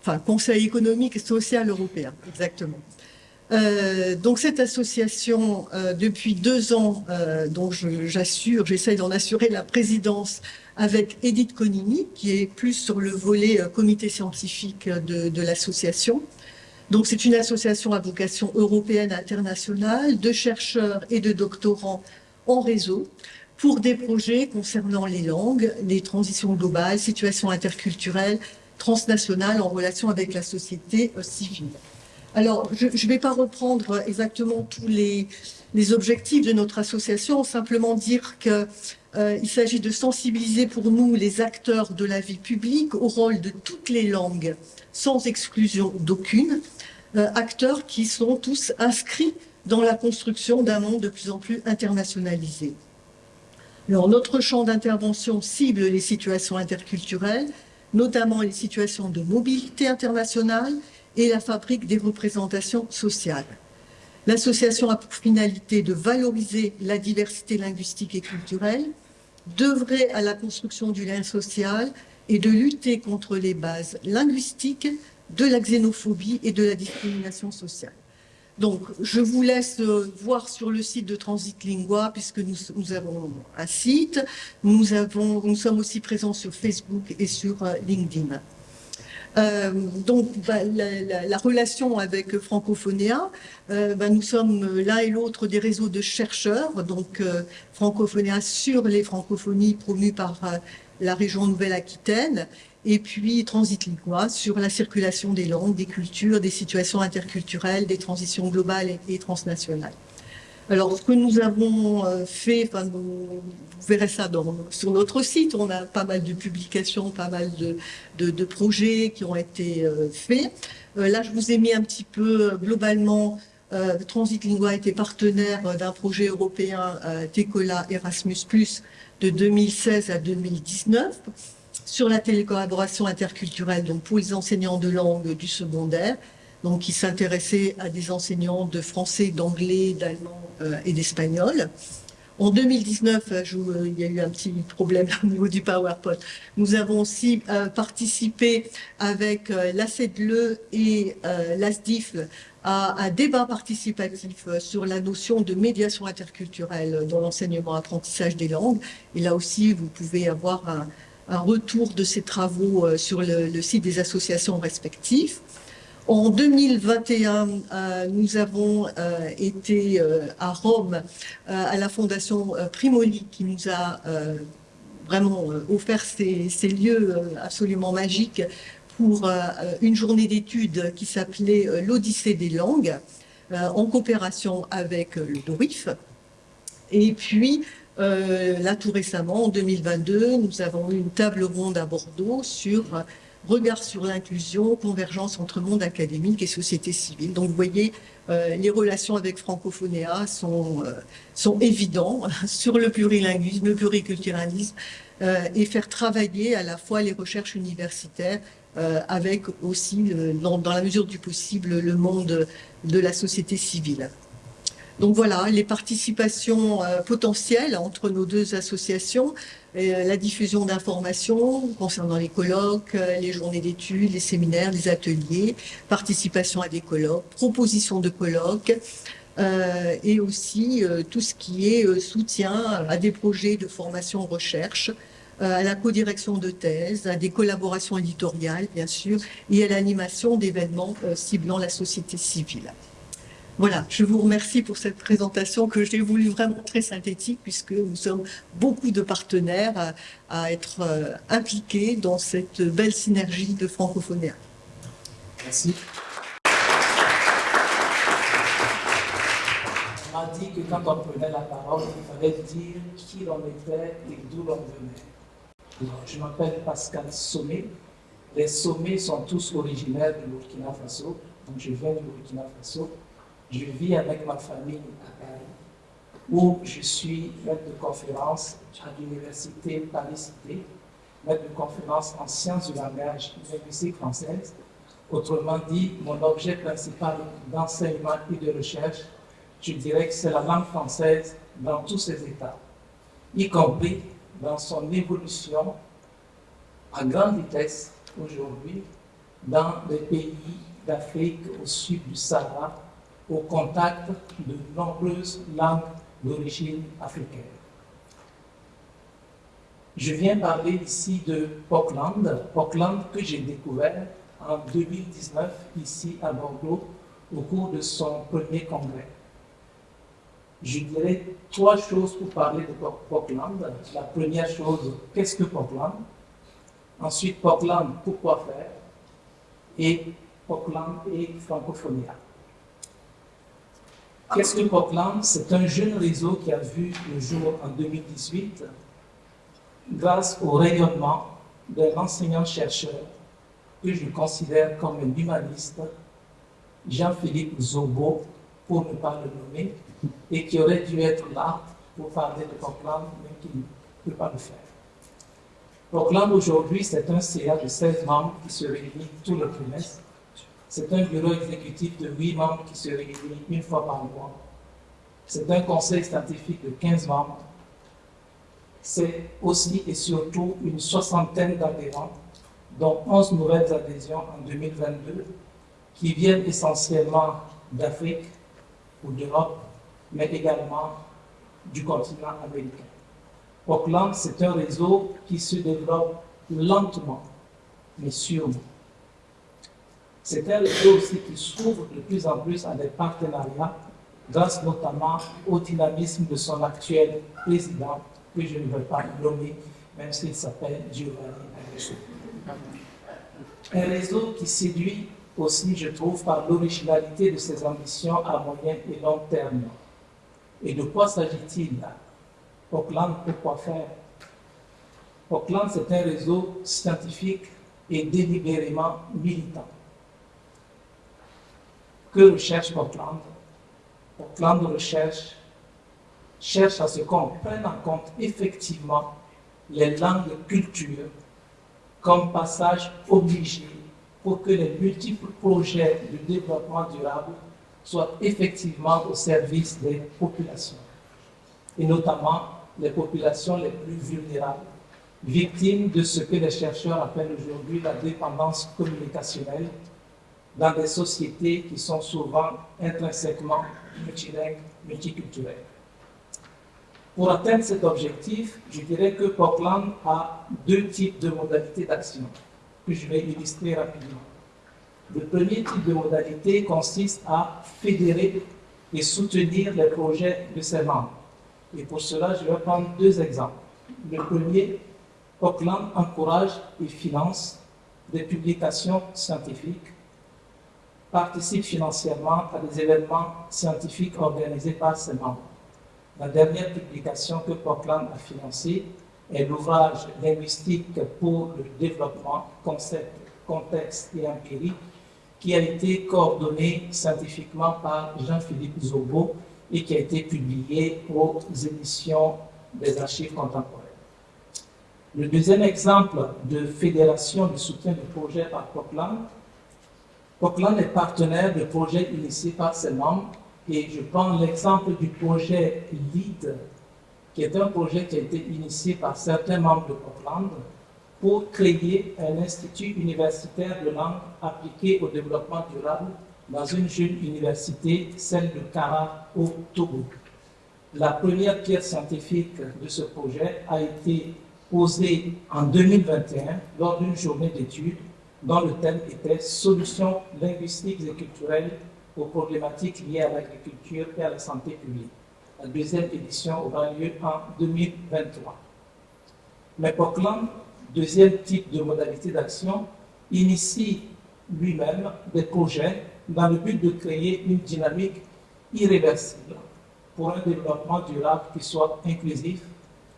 Enfin, Conseil économique et social européen, exactement. donc cette association, depuis deux ans, dont j'assure, j'essaye d'en assurer la présidence avec Edith Conini, qui est plus sur le volet comité scientifique de, de l'association. Donc c'est une association à vocation européenne internationale de chercheurs et de doctorants en réseau pour des projets concernant les langues, les transitions globales, situations interculturelles, transnationales en relation avec la société euh, civile. Alors, je ne vais pas reprendre exactement tous les, objectifs de notre association, simplement dire qu'il euh, s'agit de sensibiliser pour nous les acteurs de la vie publique au rôle de toutes les langues, sans exclusion d'aucune, euh, acteurs qui sont tous inscrits dans la construction d'un monde de plus en plus internationalisé. Alors, notre champ d'intervention cible les situations interculturelles, notamment les situations de mobilité internationale et la fabrique des représentations sociales. L'association a pour finalité de valoriser la diversité linguistique et culturelle, d'œuvrer à la construction du lien social et de lutter contre les bases linguistiques de la xénophobie et de la discrimination sociale. Donc, je vous laisse euh, voir sur le site de Transit Lingua, puisque nous, avons un site. Nous, avons, nous sommes aussi présents sur Facebook et sur euh, LinkedIn. Euh, donc, bah, la, relation avec Francophonia, bah, nous sommes l'un et l'autre des réseaux de chercheurs, donc Francophonia sur les francophonies promues par la région Nouvelle-Aquitaine, et puis Transit Lingua sur la circulation des langues, des cultures, des situations interculturelles, des transitions globales et, transnationales. Alors, ce que nous avons euh, fait, vous, verrez ça sur notre site, on a pas mal de publications, pas mal de, projets qui ont été euh, faits. Euh, là, je vous ai mis un petit peu globalement, Transit Lingua était partenaire d'un projet européen TECOLA Erasmus+, de 2016 à 2019 sur la télécollaboration interculturelle donc pour les enseignants de langue du secondaire, donc qui s'intéressaient à des enseignants de français, d'anglais, d'allemand euh, et d'espagnol. En 2019, euh, euh, il y a eu un petit problème au niveau du PowerPoint. Nous avons aussi participé avec l'ACEDLE et l'ASDIF à un débat participatif sur la notion de médiation interculturelle dans l'enseignement-apprentissage des langues. Et là aussi, vous pouvez avoir un, retour de ces travaux sur le, site des associations respectives. En 2021, euh, nous avons euh, été à Rome à la Fondation Primoli qui nous a vraiment offert ces, lieux absolument magiques pour une journée d'études qui s'appelait l'Odyssée des langues en coopération avec le DORIF. Et puis, euh, là, tout récemment, en 2022, nous avons eu une table ronde à Bordeaux sur regard sur l'inclusion, convergence entre monde académique et société civile. Donc, vous voyez, euh, les relations avec Francophonéa sont, euh, évidentes sur le plurilinguisme, le pluriculturalisme, et faire travailler à la fois les recherches universitaires avec aussi, dans la mesure du possible, le monde de la société civile. Donc voilà, les participations euh, potentielles entre nos deux associations, euh, la diffusion d'informations concernant les colloques, euh, les journées d'études, les séminaires, les ateliers, participation à des colloques, proposition de colloques, et aussi tout ce qui est soutien à des projets de formation-recherche, à la codirection de thèses, à des collaborations éditoriales, bien sûr, et à l'animation d'événements ciblant la société civile. Voilà, je vous remercie pour cette présentation que j'ai voulu vraiment très synthétique puisque nous sommes beaucoup de partenaires à, être euh, impliqués dans cette belle synergie de francophonie. Merci. On m'a dit que quand on prenait la parole, il fallait dire qui l'on était et d'où l'on venait. Je m'appelle Pascal Sommet. Les sommets sont tous originaires du Burkina Faso, donc je viens du Burkina Faso je vis avec ma famille à Paris, où je suis maître de conférence à l'université Paris-Cité, maître de conférence en sciences du langage linguistique française. Autrement dit, mon objet principal d'enseignement et de recherche, je dirais que c'est la langue française dans tous ses états, y compris dans son évolution à grande vitesse aujourd'hui dans les pays d'Afrique au sud du Sahara au contact de nombreuses langues d'origine africaine. Je viens parler ici de Portland, Portland que j'ai découvert en 2019 ici à Bordeaux au cours de son premier congrès. Je dirais trois choses pour parler de Portland. La première chose, qu'est-ce que Portland Ensuite, Portland, pourquoi faire? Et Portland et francophonie. Qu'est-ce que Portland C'est un jeune réseau qui a vu le jour en 2018 grâce au rayonnement d'un enseignant-chercheur que je considère comme un humaniste, Jean-Philippe Zobo, pour ne pas le nommer, et qui aurait dû être là pour parler de Portland, mais qui ne peut pas le faire. Portland aujourd'hui, c'est un CA de 16 membres qui se réunit tout le trimestre c'est un bureau exécutif de 8 membres qui se réunit une fois par mois. C'est un conseil scientifique de 15 membres. C'est aussi et surtout une soixantaine d'adhérents, dont 11 nouvelles adhésions en 2022, qui viennent essentiellement d'Afrique ou d'Europe, mais également du continent américain. Auckland, c'est un réseau qui se développe lentement, mais sûrement. C'est un réseau aussi qui s'ouvre de plus en plus à des partenariats, grâce notamment au dynamisme de son actuel président, que je ne veux pas nommer, même s'il s'appelle Giovanni. Un réseau qui séduit aussi, je trouve, par l'originalité de ses ambitions à moyen et long terme. Et de quoi s'agit-il Auckland, pourquoi faire? Auckland, c'est un réseau scientifique et délibérément militant que recherche Portland Portland recherche cherche à ce qu'on prenne en compte effectivement les langues culture comme passage obligé pour que les multiples projets de développement durable soient effectivement au service des populations, et notamment les populations les plus vulnérables, victimes de ce que les chercheurs appellent aujourd'hui la dépendance communicationnelle dans des sociétés qui sont souvent intrinsèquement multilingues, multiculturelles. Pour atteindre cet objectif, je dirais que Portland a deux types de modalités d'action que je vais illustrer rapidement. Le premier type de modalité consiste à fédérer et soutenir les projets de ses membres. Et pour cela, je vais prendre deux exemples. Le premier, Auckland encourage et finance des publications scientifiques, participe financièrement à des événements scientifiques organisés par ses membres. La dernière publication que Portland a financée est l'ouvrage linguistique pour le développement, concept, contexte et empirie, qui a été coordonné scientifiquement par Jean-Philippe Zobo et qui a été publié aux éditions des archives contemporaines. Le deuxième exemple de fédération de soutien de projet par Portland, Portland est partenaire de projets initiés par ses membres et je prends l'exemple du projet LEAD, qui est un projet qui a été initié par certains membres de Portland pour créer un institut universitaire de langue appliquée au développement durable dans une jeune université, celle de Kara au Togo. La première pierre scientifique de ce projet a été posée en 2021 lors d'une journée d'études dont le thème était « Solutions linguistiques et culturelles aux problématiques liées à l'agriculture et à la santé publique ». La deuxième édition aura lieu en 2023. Mais Portland, deuxième type de modalité d'action, initie lui-même des projets dans le but de créer une dynamique irréversible pour un développement durable qui soit inclusif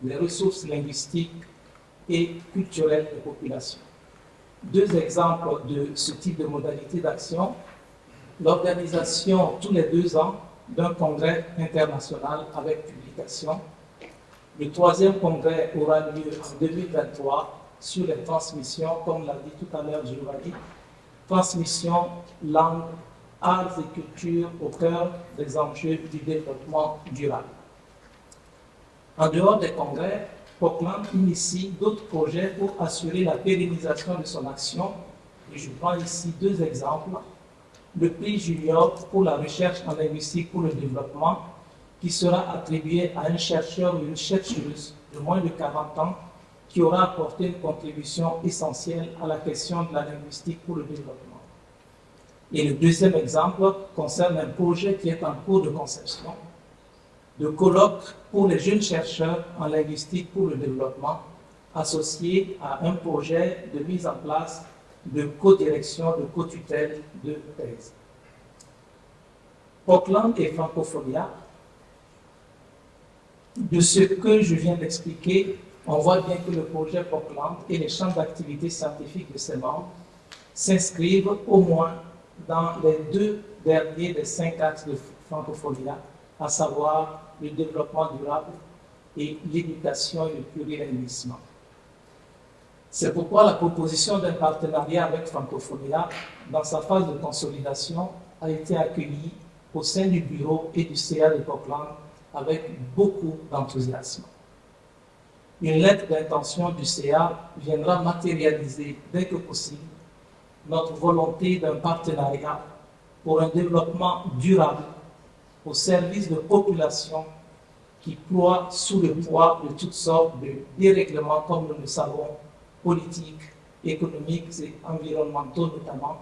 des ressources linguistiques et culturelles des populations. Deux exemples de ce type de modalité d'action, l'organisation tous les deux ans d'un congrès international avec publication. Le troisième congrès aura lieu en 2023 sur les transmissions, comme l'a dit tout à l'heure Giovanni, transmission, langue, arts et culture au cœur des enjeux du développement durable. En dehors des congrès, Portland initie d'autres projets pour assurer la pérennisation de son action. Et je prends ici deux exemples. Le prix Junior pour la recherche en linguistique pour le développement, qui sera attribué à un chercheur ou une chercheuse de moins de 40 ans qui aura apporté une contribution essentielle à la question de la linguistique pour le développement. Et le deuxième exemple concerne un projet qui est en cours de conception, de colloque pour les jeunes chercheurs en linguistique pour le développement, associé à un projet de mise en place de co-direction, de co-tutelle de thèse. Auckland et Francophonia, de ce que je viens d'expliquer, on voit bien que le projet Portland et les champs d'activité scientifique de ses membres s'inscrivent au moins dans les deux derniers des cinq axes de Francophonia, à savoir le développement durable et l'éducation et le plurilinguisme. C'est pourquoi la proposition d'un partenariat avec Francophonia, dans sa phase de consolidation, a été accueillie au sein du bureau et du CA de Portland avec beaucoup d'enthousiasme. Une lettre d'intention du CA viendra matérialiser dès que possible notre volonté d'un partenariat pour un développement durable au service de populations qui ploient sous le poids de toutes sortes de dérèglements, comme nous le savons, politiques, économiques et environnementaux notamment.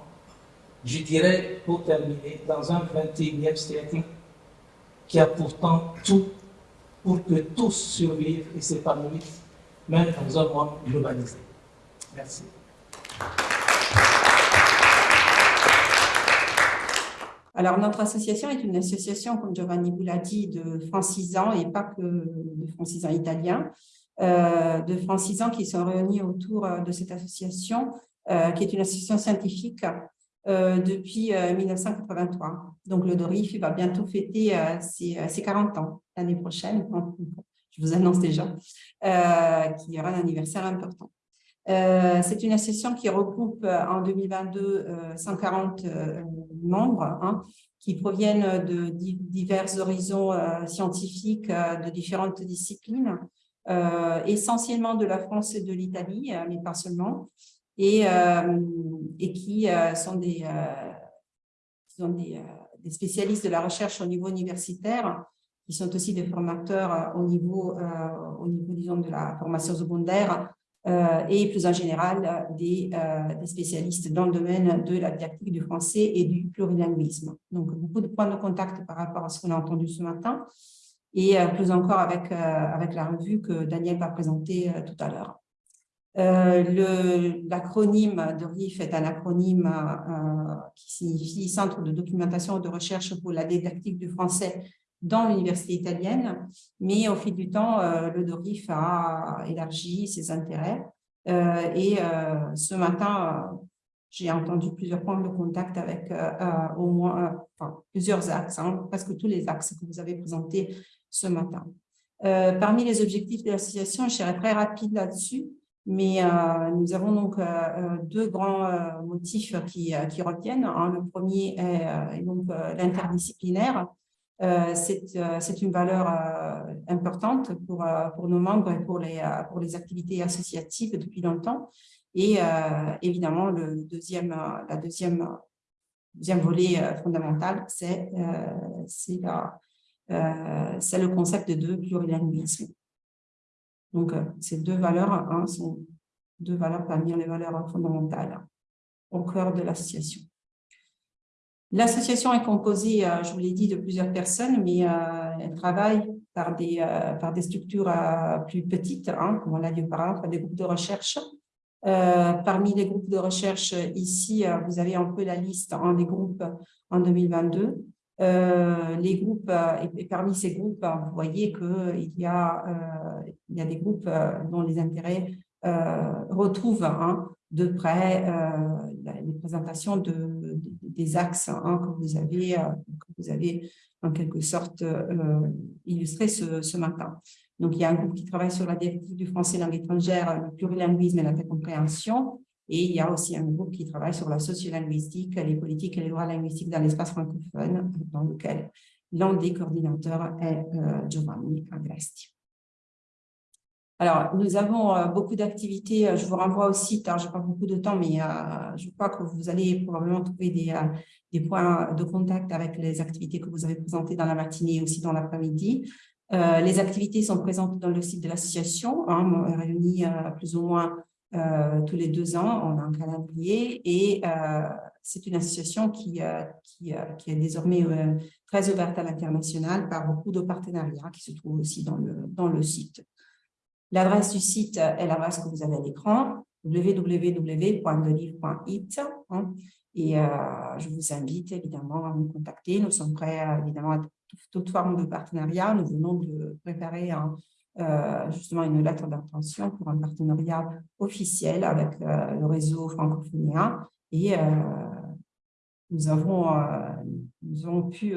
Je dirais, pour terminer, dans un 21e siècle qui a pourtant tout pour que tous survivent et s'épanouissent, même dans un monde globalisé. Merci. Alors, notre association est une association, comme Giovanni vous l'a dit, de francisans et pas que de francisans italiens, euh, de francisans qui sont réunis autour de cette association, euh, qui est une association scientifique depuis 1983. Donc, le DORIF va bientôt fêter ses, ses, 40 ans l'année prochaine. Je vous annonce déjà qu'il y aura un anniversaire important. Euh, c'est une association qui regroupe euh, en 2022 140 euh, membres hein, qui proviennent de divers horizons scientifiques de différentes disciplines, essentiellement de la France et de l'Italie, mais pas seulement, et, qui sont des, des, spécialistes de la recherche au niveau universitaire, qui sont aussi des formateurs au niveau, au niveau disons, de la formation secondaire et plus en général euh, des, spécialistes dans le domaine de la didactique du français et du plurilinguisme. Donc, beaucoup de points de contact par rapport à ce qu'on a entendu ce matin et euh, plus encore avec, avec la revue que Daniel va présenter tout à l'heure. L'acronyme de RIF est un acronyme qui signifie Centre de documentation et de recherche pour la didactique du français dans l'université italienne, mais au fil du temps, euh, le DORIF a élargi ses intérêts. Euh, et euh, ce matin, j'ai entendu plusieurs points de contact avec au moins plusieurs axes, hein, presque tous les axes que vous avez présentés ce matin. parmi les objectifs de l'association, je serai très rapide là-dessus, mais nous avons donc deux grands motifs qui, qui retiennent. Le premier est, donc l'interdisciplinaire, c'est une valeur euh, importante pour, nos membres et pour les, activités associatives depuis longtemps. Et évidemment, le deuxième, la deuxième volet fondamental, c'est le concept de plurilinguisme. Donc, ces deux valeurs hein, sont deux valeurs parmi les valeurs fondamentales au cœur de l'association. L'association est composée, euh, je vous l'ai dit, de plusieurs personnes, mais euh, elle travaille par des, euh, par des structures plus petites, hein, comme on l'a dit auparavant, par des groupes de recherche. parmi les groupes de recherche, ici, vous avez un peu la liste en des groupes en 2022. les groupes, et, parmi ces groupes, vous voyez qu'il y, a, il y a des groupes dont les intérêts retrouvent hein, de près les présentations de, des axes hein, que, vous avez, euh, que vous avez en quelque sorte euh, illustré ce, matin. Donc, il y a un groupe qui travaille sur la directive du français langue étrangère, le plurilinguisme et la compréhension. Et il y a aussi un groupe qui travaille sur la sociolinguistique, les politiques et les droits linguistiques dans l'espace francophone, dans lequel l'un des coordinateurs est euh, Giovanni Agresti. Alors, nous avons euh, beaucoup d'activités. Euh, je vous renvoie au site. Hein, je n'ai pas beaucoup de temps, mais euh, je crois que vous allez probablement trouver des, points de contact avec les activités que vous avez présentées dans la matinée et aussi dans l'après-midi. les activités sont présentes dans le site de l'association, hein, réunies plus ou moins tous les deux ans. On a un calendrier et c'est une association qui, qui, qui, est désormais très ouverte à l'international par beaucoup de partenariats qui se trouvent aussi dans le, dans le site. L'adresse du site est l'adresse que vous avez à l'écran, www.delivre.it. Hein, et euh, je vous invite évidemment à nous contacter. Nous sommes prêts évidemment à toute forme de partenariat. Nous venons de préparer euh, justement une lettre d'intention pour un partenariat officiel avec euh, le réseau francophonien. Et nous avons, nous avons pu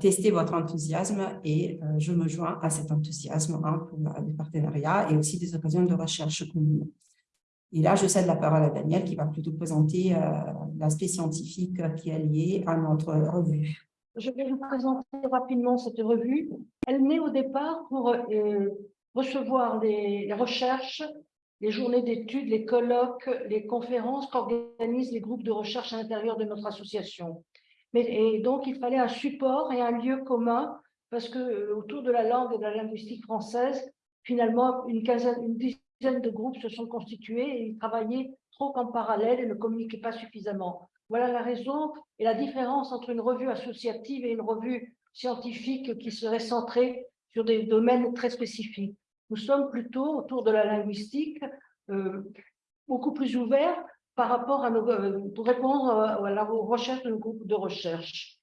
tester votre enthousiasme et euh, je me joins à cet enthousiasme hein, pour des partenariats et aussi des occasions de recherche communes. Et là, je cède la parole à Daniel qui va plutôt présenter euh, l'aspect scientifique qui est lié à notre revue. Je vais vous présenter rapidement cette revue. Elle naît au départ pour recevoir les recherches, les journées d'études, les colloques, les conférences qu'organisent les groupes de recherche à l'intérieur de notre association et donc, il fallait un support et un lieu commun parce que euh, autour de la langue et de la linguistique française, finalement, une, quinzaine, une dizaine de groupes se sont constitués et ils travaillaient trop en parallèle et ne communiquaient pas suffisamment. Voilà la raison et la différence entre une revue associative et une revue scientifique qui serait centrée sur des domaines très spécifiques. Nous sommes plutôt autour de la linguistique, euh, beaucoup plus ouverts, par rapport à nos, euh, pour répondre euh, à la recherche de nos groupes de recherche.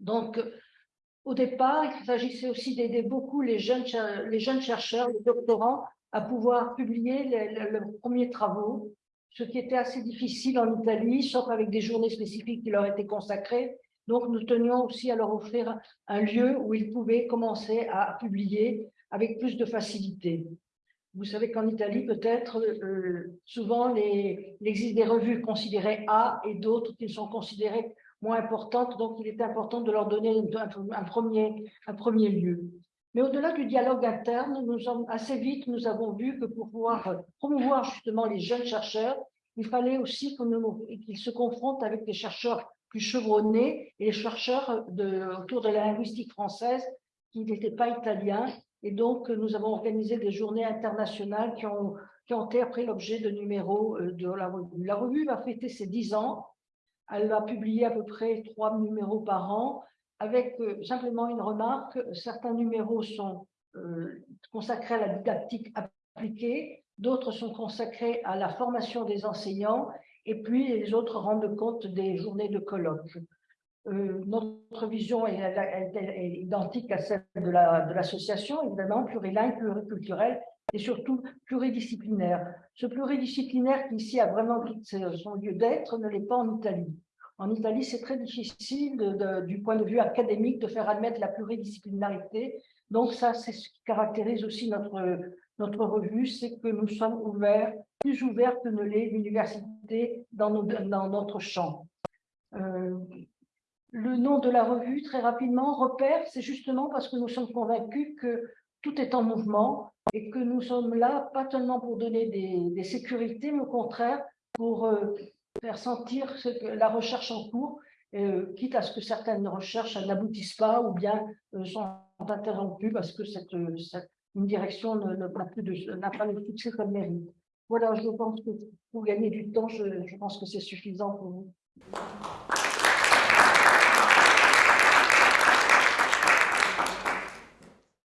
Donc, au départ, il s'agissait aussi d'aider beaucoup les jeunes, les jeunes chercheurs, les doctorants, à pouvoir publier leurs premiers travaux ce qui était assez difficile en Italie, sauf avec des journées spécifiques qui leur étaient consacrées. Donc, nous tenions aussi à leur offrir un lieu où ils pouvaient commencer à publier avec plus de facilité. Vous savez qu'en Italie, peut-être, euh, souvent, il existe des revues considérées A et d'autres qui sont considérées moins importantes, donc il est important de leur donner un, premier, un premier lieu. Mais au-delà du dialogue interne, assez vite, nous avons vu que pour pouvoir promouvoir justement les jeunes chercheurs, il fallait aussi qu'ils se confrontent avec des chercheurs plus chevronnés et les chercheurs autour de la linguistique française qui n'étaient pas italiens. Et donc, nous avons organisé des journées internationales qui ont, qui ont été après l'objet de numéros euh, de la revue. La revue va fêter ses dix ans. Elle va publier à peu près trois numéros par an avec euh, simplement une remarque. Certains numéros sont euh, consacrés à la didactique appliquée, d'autres sont consacrés à la formation des enseignants et puis les autres rendent compte des journées de colloque. Euh, notre vision est, identique à celle de l'association, la, évidemment, plurilingue, pluriculturelle et surtout pluridisciplinaire. Ce pluridisciplinaire qui ici a vraiment son lieu d'être ne l'est pas en Italie. En Italie, c'est très difficile du point de vue académique de faire admettre la pluridisciplinarité. Donc ça, c'est ce qui caractérise aussi notre, notre revue, c'est que nous sommes ouverts, plus ouverts que ne l'est l'université dans, dans, notre champ. Euh, le nom de la revue, très rapidement, Repère, c'est justement parce que nous sommes convaincus que tout est en mouvement et que nous sommes là, pas seulement pour donner des, sécurités, mais au contraire pour euh, faire sentir ce que, la recherche en cours, euh, quitte à ce que certaines recherches n'aboutissent pas ou bien sont interrompues parce que cette, une direction n'a pas le succès comme mérite. Voilà, je pense que pour gagner du temps, je pense que c'est suffisant pour vous.